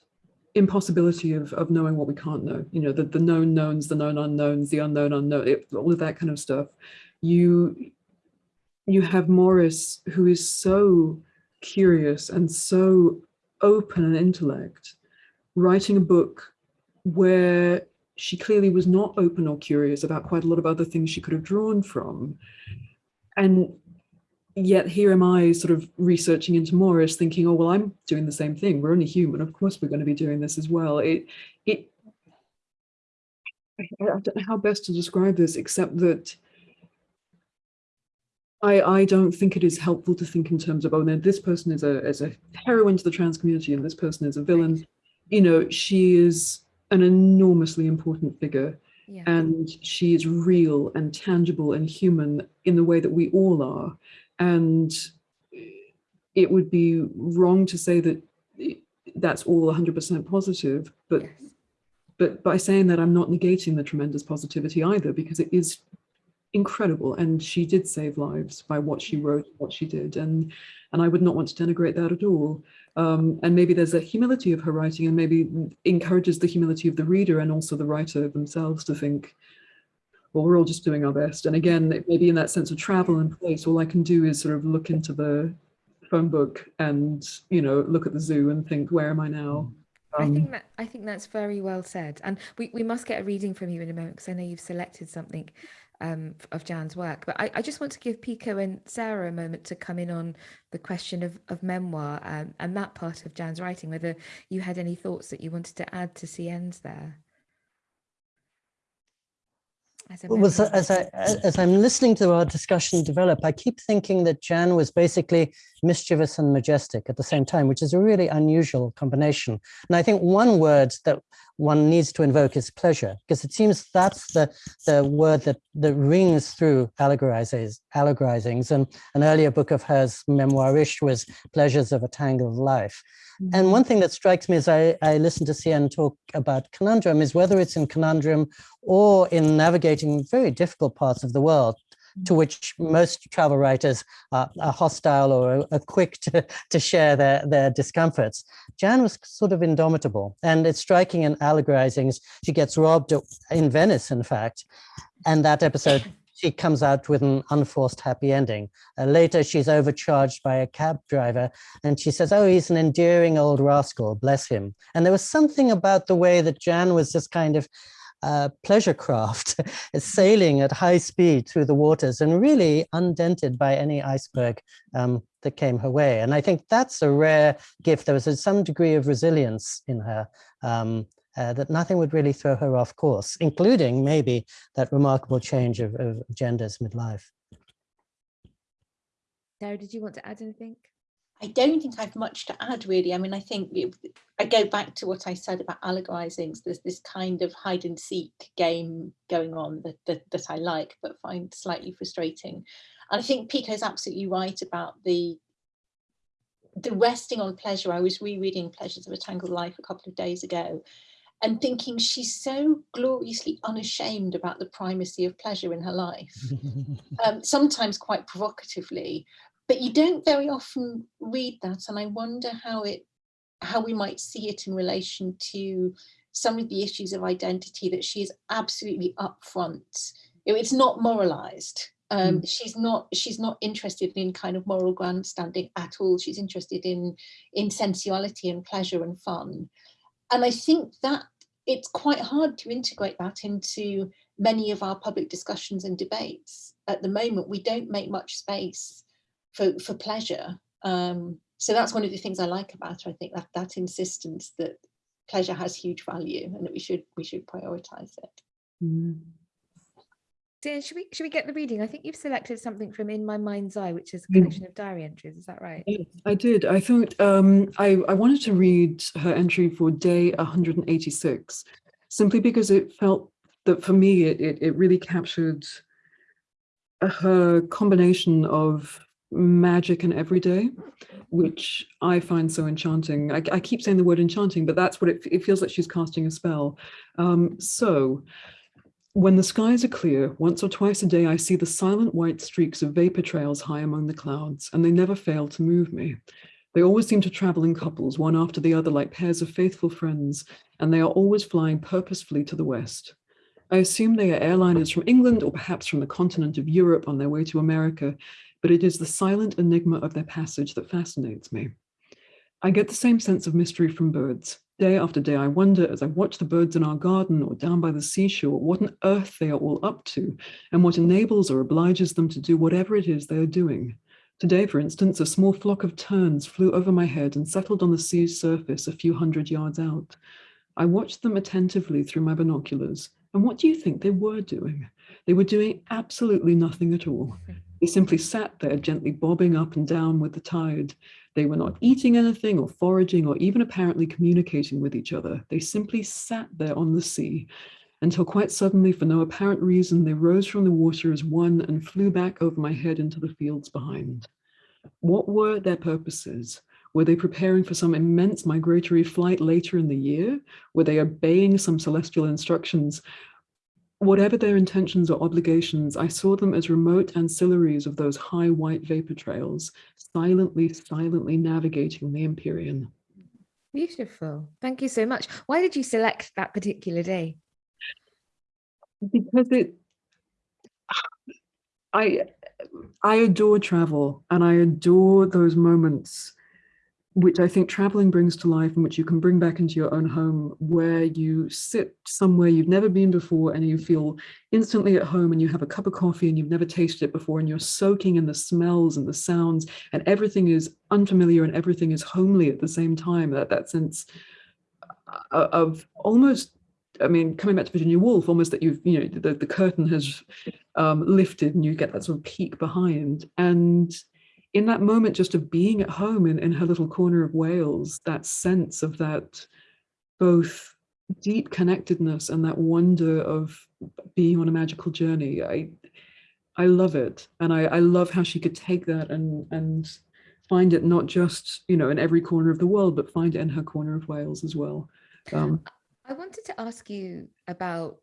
impossibility of, of knowing what we can't know, you know, the, the known knowns, the known unknowns, the unknown unknown, it, all of that kind of stuff. You, you have Morris, who is so curious and so open an intellect, writing a book where she clearly was not open or curious about quite a lot of other things she could have drawn from. And yet here am I sort of researching into Morris thinking, oh, well, I'm doing the same thing. We're only human. Of course, we're going to be doing this as well. It, it, I, don't know how best to describe this, except that I, I don't think it is helpful to think in terms of, oh, no, this person is a, is a heroine to the trans community and this person is a villain. You know, she is an enormously important figure Yeah. and she is real and tangible and human in the way that we all are. And it would be wrong to say that that's all 100% positive, but Yes. but by saying that, I'm not negating the tremendous positivity either, because it is incredible. And she did save lives by what she wrote, what she did. And, and I would not want to denigrate that at all. Um, and maybe there's a humility of her writing and maybe encourages the humility of the reader and also the writer themselves to think, well, we're all just doing our best. And again, maybe in that sense of travel and place, all I can do is sort of look into the phone book and, you know, look at the zoo and think, where am I now? I Um, think that I think that's very well said, and we, we must get a reading from you in a moment because I know you've selected something um, of Jan's work. But I, I just want to give Pico and Sarah a moment to come in on the question of, of memoir um, and that part of Jan's writing. Whether you had any thoughts that you wanted to add to CN's there. As Well, so as I as I'm listening to our discussion develop, I keep thinking that Jan was basically mischievous and majestic at the same time, which is a really unusual combination. And I think one word that one needs to invoke is pleasure, because it seems that's the the word that that rings through allegorizes allegorizings. And an earlier book of hers, Memoirish, was Pleasures of a Tangled Life. Mm-hmm. And one thing that strikes me as I, I listen to CN talk about conundrum is whether it's in conundrum or in navigating very difficult parts of the world to which most travel writers are, are hostile or are, quick to, to share their, their discomforts. Jan was sort of indomitable and it's striking in allegorizing. She gets robbed in Venice, in fact, and that episode <laughs> she comes out with an unforced happy ending. Uh, later, she's overcharged by a cab driver and she says, oh, he's an endearing old rascal, bless him. And there was something about the way that Jan was just kind of pleasure craft, <laughs> sailing at high speed through the waters and really undented by any iceberg um, that came her way. And I think that's a rare gift. There was a, some degree of resilience in her um, uh, that nothing would really throw her off course, including maybe that remarkable change of, of genders midlife. Sarah, did you want to add anything? I don't think I've much to add really. I mean, I think it, I go back to what I said about allegorizings. There's this kind of hide and seek game going on that, that, that I like, but find slightly frustrating. And I think Pico's absolutely right about the the resting on pleasure. I was rereading Pleasures of a Tangled Life a couple of days ago and thinking she's so gloriously unashamed about the primacy of pleasure in her life, <laughs> um, sometimes quite provocatively, but you don't very often read that. And I wonder how it, how we might see it in relation to some of the issues of identity that she is absolutely upfront. It's not moralized. Um, She's not. She's not interested in kind of moral grandstanding at all. She's interested in in sensuality and pleasure and fun. And I think that it's quite hard to integrate that into many of our public discussions and debates. At the moment, we don't make much space for, for pleasure. Um, so that's one of the things I like about her. I think that that insistence that pleasure has huge value and that we should we should prioritize it. mm. Dan, should we should we get the reading? I think you've selected something from In My Mind's Eye, which is a Mm. collection of diary entries. Is that right? I did. I thought um, I, I wanted to read her entry for day 186, simply because it felt that for me, it, it, it really captured her combination of magic and everyday, which I find so enchanting. I, I keep saying the word enchanting, but that's what it, it feels like she's casting a spell. Um, so When the skies are clear, once or twice a day, I see the silent white streaks of vapor trails high among the clouds, and they never fail to move me. They always seem to travel in couples, one after the other, like pairs of faithful friends, and they are always flying purposefully to the west. I assume they are airliners from England or perhaps from the continent of Europe on their way to America, but it is the silent enigma of their passage that fascinates me. I get the same sense of mystery from birds. Day after day, I wonder as I watch the birds in our garden or down by the seashore, what on earth they are all up to and what enables or obliges them to do whatever it is they are doing. Today, for instance, a small flock of terns flew over my head and settled on the sea's surface a few hundred yards out. I watched them attentively through my binoculars, and what do you think they were doing? They were doing absolutely nothing at all. They simply sat there gently bobbing up and down with the tide. They were not eating anything or foraging or even apparently communicating with each other. They simply sat there on the sea until quite suddenly, for no apparent reason, they rose from the water as one and flew back over my head into the fields behind. What were their purposes? Were they preparing for some immense migratory flight later in the year? Were they obeying some celestial instructions? Whatever their intentions or obligations, I saw them as remote ancillaries of those high white vapor trails, silently, silently navigating the Empyrean. Beautiful. Thank you so much. Why did you select that particular day? because it i i adore travel and i adore those moments which i think traveling brings to life and which you can bring back into your own home where you sit somewhere you've never been before and you feel instantly at home and you have a cup of coffee and you've never tasted it before and you're soaking in the smells and the sounds and everything is unfamiliar and everything is homely at the same time that that sense uh, of almost I mean, coming back to Virginia Woolf, almost that you've, you know, the, the curtain has um, lifted and you get that sort of peek behind. And in that moment, just of being at home in, in her little corner of Wales, that sense of that both deep connectedness and that wonder of being on a magical journey, I, I love it. And I, I love how she could take that and, and find it not just, you know, in every corner of the world, but find it in her corner of Wales as well. Um, I wanted to ask you about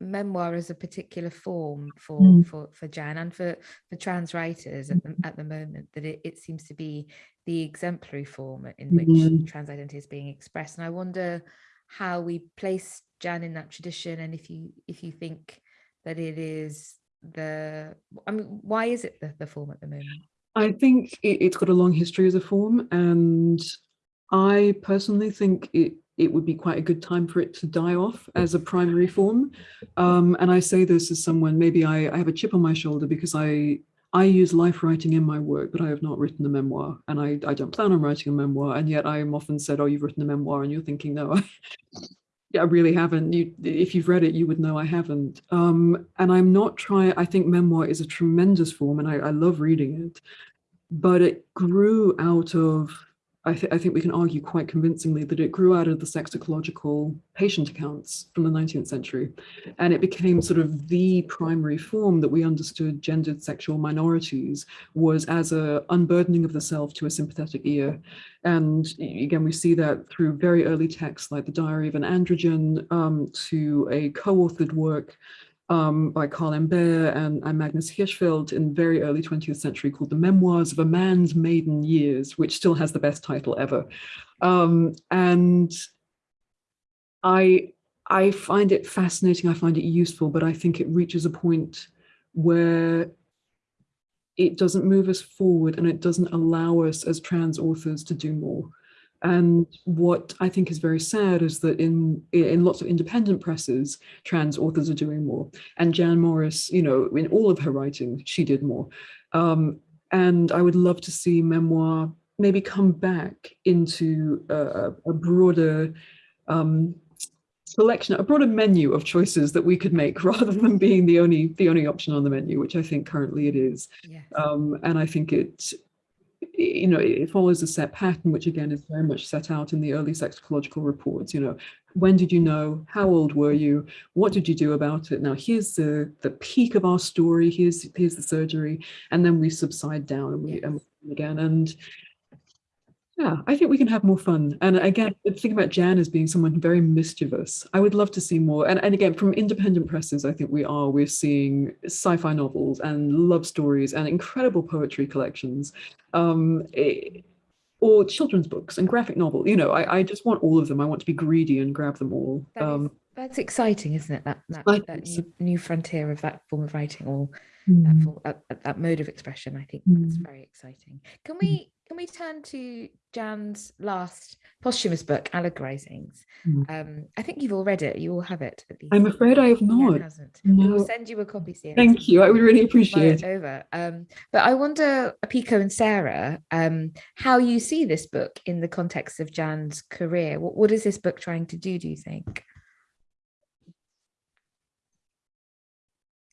memoir as a particular form for Mm. for for Jan and for for trans writers at the, at the moment that it, it seems to be the exemplary form in which Mhm. trans identity is being expressed and I wonder how we place Jan in that tradition and if you if you think that it is the I mean why is it the, the form at the moment I think it, it's got a long history as a form, and I personally think it it would be quite a good time for it to die off as a primary form. Um, and I say this as someone, maybe I, I have a chip on my shoulder because I I use life writing in my work, but I have not written a memoir, and I, I don't plan on writing a memoir. And yet I am often said, "Oh, you've written a memoir," and you're thinking, "No, I, <laughs> yeah, I really haven't. You, if you've read it, you would know I haven't." Um, and I'm not trying. I think memoir is a tremendous form, and I, I love reading it. But it grew out of I, th I, think we can argue quite convincingly that it grew out of the sexological patient accounts from the 19th century. And it became sort of the primary form that we understood gendered sexual minorities was as a unburdening of the self to a sympathetic ear. And again, we see that through very early texts like the Diary of an Androgyne um, to a co-authored work um, by Karl M. Baer and, and, Magnus Hirschfeld in very early 20th century called The Memoirs of a Man's Maiden Years, which still has the best title ever. Um, and I, I find it fascinating, I find it useful, but I think it reaches a point where it doesn't move us forward and it doesn't allow us as trans authors to do more. And what I think is very sad is that in in lots of independent presses, trans authors are doing more. And Jan Morris, you know, in all of her writing, she did more. Um, and I would love to see memoir maybe come back into a, a broader um, selection, a broader menu of choices that we could make <laughs> rather than being the only the only option on the menu, which I think currently it is. yes. Um, and I think it you know, it follows a set pattern, which again is very much set out in the early sexological reports. You know, when did you know? How old were you? What did you do about it? Now here's the the peak of our story. Here's here's the surgery, and then we subside down and we and again. And Yeah, I think we can have more fun. And again, think about Jan as being someone very mischievous. I would love to see more. And, and again, from independent presses, I think we are. We're seeing sci-fi novels and love stories and incredible poetry collections. Um, eh, or children's books and graphic novel. You know, I, I just want all of them. I want to be greedy and grab them all. That is- Um, That's exciting, isn't it? That that, that new, new frontier of that form of writing or that, mm, that, that- that mode of expression. I think that's Mm. very exciting. Can we can we turn to Jan's last posthumous book, Allegorizings? Mm. Um, I think you've all read it. You all have it. At least. I'm afraid I have Jan not. hasn't. We will send you a copy, Sienna. Thank you. I would really appreciate it it. over. Um, but I wonder, Pico and Sarah, um, how you see this book in the context of Jan's career. What, what is this book trying to do, do you think?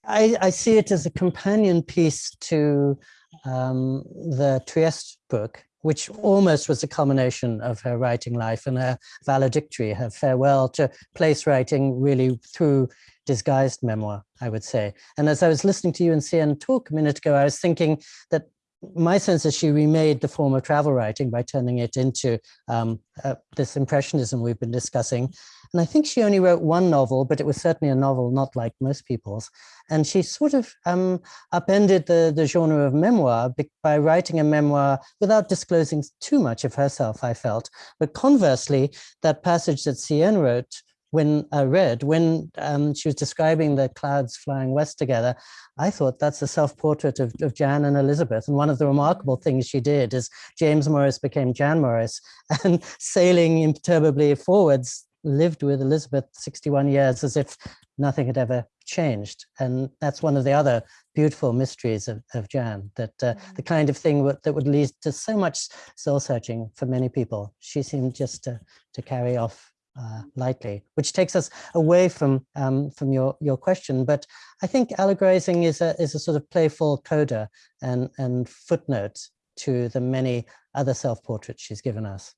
I, I see it as a companion piece to um, the Trieste book, which almost was a culmination of her writing life and her valedictory, her farewell to place writing really through disguised memoir, I would say. And as I was listening to you and CN talk a minute ago, I was thinking that my sense is she remade the form of travel writing by turning it into um, uh, this impressionism we've been discussing. And I think she only wrote one novel, but it was certainly a novel not like most people's. And she sort of um, upended the, the genre of memoir by writing a memoir without disclosing too much of herself, I felt. But conversely, that passage that CN wrote when I read, when um, she was describing the clouds flying west together, I thought that's a self-portrait of, of Jan and Elizabeth. And one of the remarkable things she did is James Morris became Jan Morris <laughs> and sailing imperturbably forwards lived with Elizabeth 61 years as if nothing had ever changed. And that's one of the other beautiful mysteries of, of Jan, that uh, the kind of thing that would lead to so much soul searching for many people. She seemed just to, to carry off uh, lightly, which takes us away from um, from your your question. But I think allegorizing is a is a sort of playful coda and and footnote to the many other self portraits she's given us.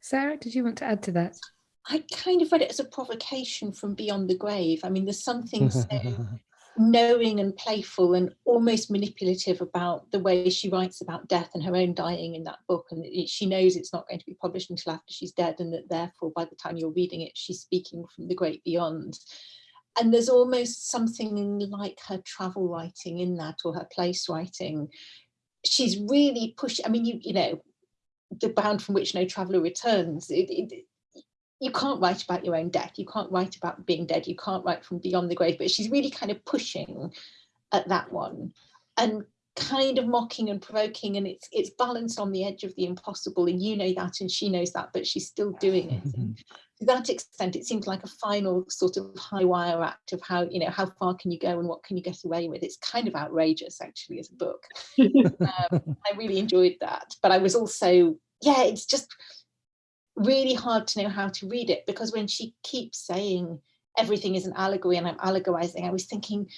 Sarah, did you want to add to that? I kind of read it as a provocation from beyond the grave. I mean, there's something <laughs> so knowing and playful and almost manipulative about the way she writes about death and her own dying in that book. And she knows it's not going to be published until after she's dead, and that therefore, by the time you're reading it, she's speaking from the great beyond. And there's almost something like her travel writing in that, or her place writing. She's really pushing. I mean, you you know, the bound from which no traveller returns. It, it, you can't write about your own death. You can't write about being dead. You can't write from beyond the grave. But she's really kind of pushing at that one and kind of mocking and provoking. And it's it's balanced on the edge of the impossible. And you know that, and she knows that, but she's still doing it. <laughs> And to that extent, it seems like a final sort of high wire act of how you know how far can you go and what can you get away with. It's kind of outrageous, actually, as a book. <laughs> um, I really enjoyed that, but I was also yeah, it's just really hard to know how to read it because when she keeps saying everything is an allegory and I'm allegorizing, I was thinking,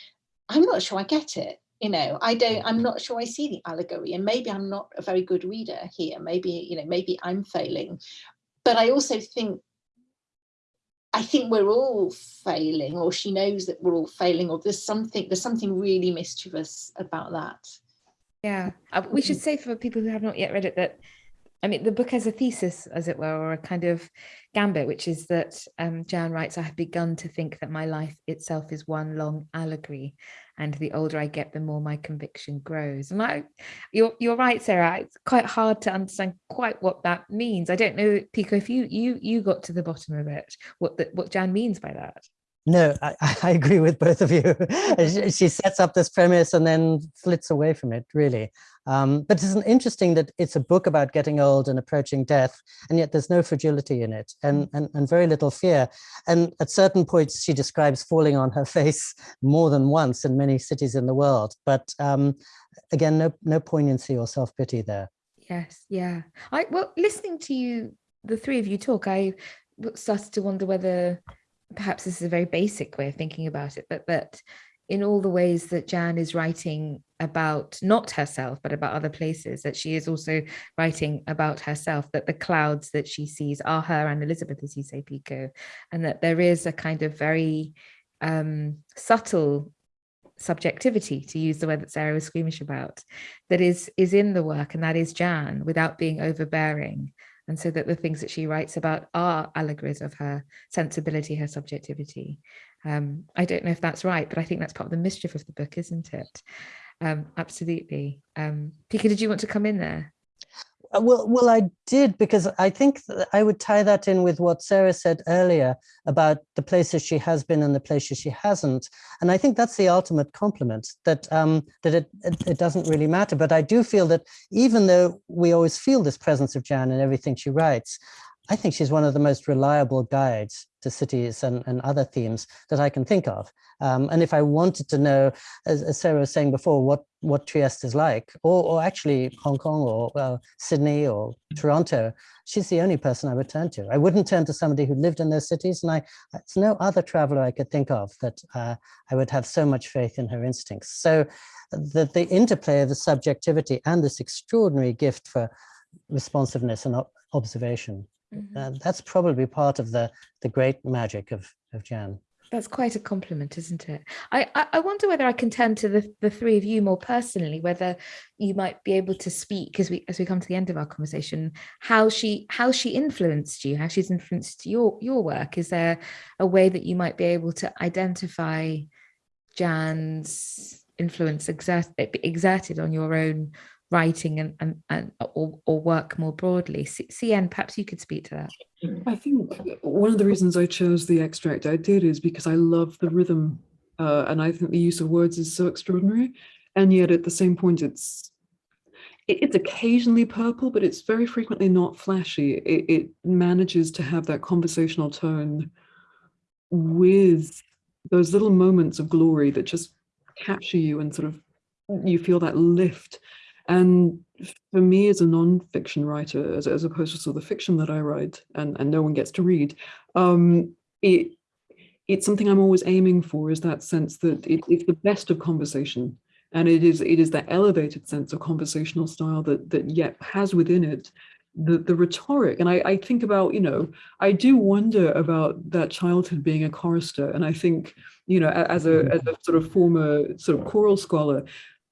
I'm not sure I get it. You know, I don't, I'm not sure I see the allegory, and maybe I'm not a very good reader here. Maybe, you know, maybe I'm failing. But I also think I think we're all failing, or she knows that we're all failing, or there's something, there's something really mischievous about that. Yeah, uh, we should say for people who have not yet read it that, I mean, the book has a thesis, as it were, or a kind of gambit, which is that um, Jan writes, I have begun to think that my life itself is one long allegory. And the older I get, the more my conviction grows. And I, you're, you're right, Sarah, it's quite hard to understand quite what that means. I don't know, Pico, if you you you got to the bottom of it, what the, what Jan means by that. No, I, <laughs> I agree with both of you. <laughs> she, sets up this premise and then flits away from it, really. Um, but it's interesting that it's a book about getting old and approaching death, and yet there's no fragility in it and, and, and very little fear. And at certain points, she describes falling on her <laughs> face more than once in many cities in the world. But um, again, no, no poignancy or self-pity there. Yes, yeah. I well, listening to you, the three of you talk, I started to wonder whether perhaps this is a very basic way of thinking about it, but that in all the ways that Jan is writing about not herself, but about other places, that she is also writing about herself, that the clouds that she sees are her and Elizabeth, as you say, Pico, and that there is a kind of very um, subtle subjectivity to use the word that Sarah was squeamish about that is is in the work and that is Jan without being overbearing and so that the things that she writes about are allegories of her sensibility her subjectivity. Um, I don't know if that's right but I think that's part of the mischief of the book isn't it? Um, absolutely. Um, Pico did you want to come in there well, well, I did because I think I would tie that in with what Sarah said earlier about the places she has been and the places she hasn't. And I think that's the ultimate compliment that um, that it, it, it doesn't really matter. But I do feel that even though we always feel this presence of Jan in everything she writes, I think she's one of the most reliable guides to cities and, and other themes that I can think of. Um, and if I wanted to know, as, as, Sarah was saying before, what, what Trieste is like, or, or actually Hong Kong or well, Sydney or Toronto, she's the only person I would turn to. I wouldn't turn to somebody who lived in those cities. And I, it's no other traveler I could think of that uh, I would have so much faith in her instincts. So the, the interplay of the subjectivity and this extraordinary gift for responsiveness and observation Mm -hmm. uh, that's probably part of the the great magic of of Jan. That's quite a compliment, isn't it? I, I wonder whether I can turn to the, the three of you more personally, whether you might be able to speak as we as we come to the end of our conversation, how she how she influenced you, how she's influenced your your work. Is there a way that you might be able to identify Jan's influence exert, exerted on your own writing and, and, and or, or work more broadly. CN, perhaps you could speak to that. I think one of the reasons I chose the extract I did is because I love the rhythm uh, and I think the use of words is so extraordinary. And yet at the same point, it's it's occasionally purple, but it's very frequently not flashy. It, it manages to have that conversational tone with those little moments of glory that just capture you and sort of you feel that lift and for me as a non-fiction writer, as, as opposed to sort of the fiction that I write and, and no one gets to read, um, it it's something I'm always aiming for is that sense that it, it's the best of conversation. And it is it is that elevated sense of conversational style that that yet has within it the the rhetoric. And I, I think about, you know, I do wonder about that childhood being a chorister. And I think, you know, as a, as a sort of former sort of choral scholar,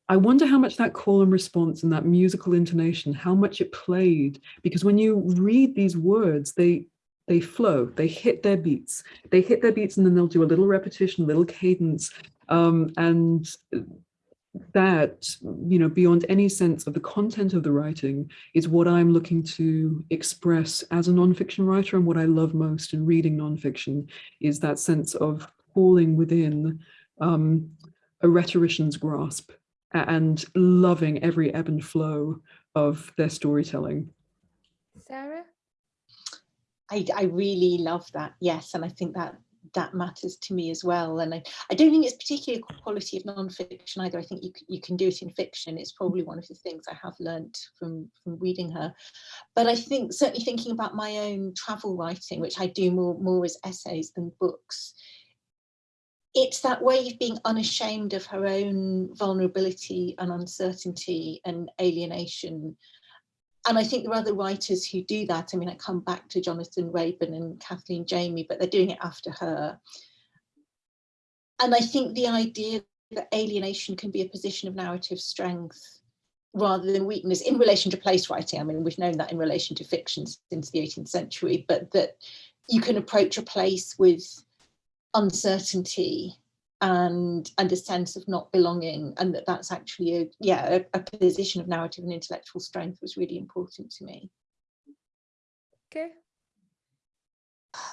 I wonder how much that call and response and that musical intonation, how much it played, because when you read these words, they they flow, they hit their beats, they hit their beats and then they'll do a little repetition, a little cadence. Um, and that, you know, beyond any sense of the content of the writing is what I'm looking to express as a nonfiction writer. And what I love most in reading nonfiction is that sense of falling within um, a rhetorician's grasp and loving every ebb and flow of their storytelling. Sarah? I, I really love that, yes, and I think that that matters to me as well. And I, I don't think it's particularly a quality of non-fiction either. I think you, you can do it in fiction. It's probably one of the things I have learnt from, from reading her. But I think certainly thinking about my own travel writing, which I do more, more as essays than books, it's that way of being unashamed of her own vulnerability and uncertainty and alienation. And I think there are other writers who do that. I mean, I come back to Jonathan Raban and Kathleen Jamie, but they're doing it after her. And I think the idea that alienation can be a position of narrative strength rather than weakness in relation to place writing. I mean, we've known that in relation to fiction since the 18th century, but that you can approach a place with uncertainty and and a sense of not belonging and that that's actually a yeah a, a, position of narrative and intellectual strength was really important to me okay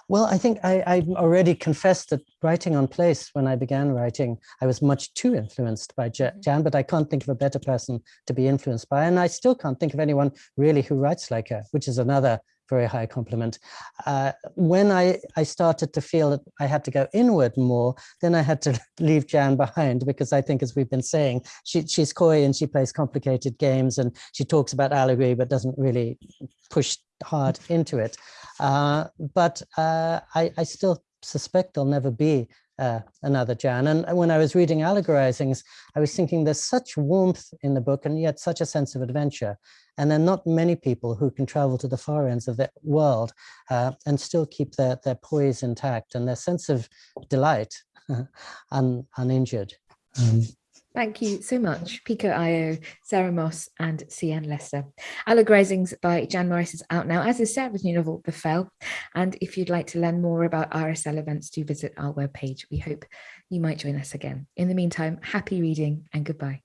well i think i i already confessed that writing on place when i began writing i was much too influenced by mm-hmm. jan but i can't think of a better person to be influenced by and i still can't think of anyone really who writes like her which is another very high compliment. Uh, when I, I started to feel that I had to go inward more, then I had to <laughs> leave Jan behind because I think, as we've been saying, she, she's coy and she plays complicated games and she talks about allegory but doesn't really push hard into it. Uh, but uh, I, I still suspect there'll never be uh, another Jan. And when I was reading Allegorizings, I was thinking there's such warmth in the book and yet such a sense of adventure. And there are not many people who can travel to the far ends of the world uh, and still keep their, their poise intact and their sense of delight <laughs> un, uninjured. Um, Thank you so much, Pico Iyer, Sarah Moss and CN Lester. Alec by Jan Morris is out now, as is Sarah's new novel, The Fell. And if you'd like to learn more about RSL events, do visit our webpage. We hope you might join us again. In the meantime, happy reading and goodbye.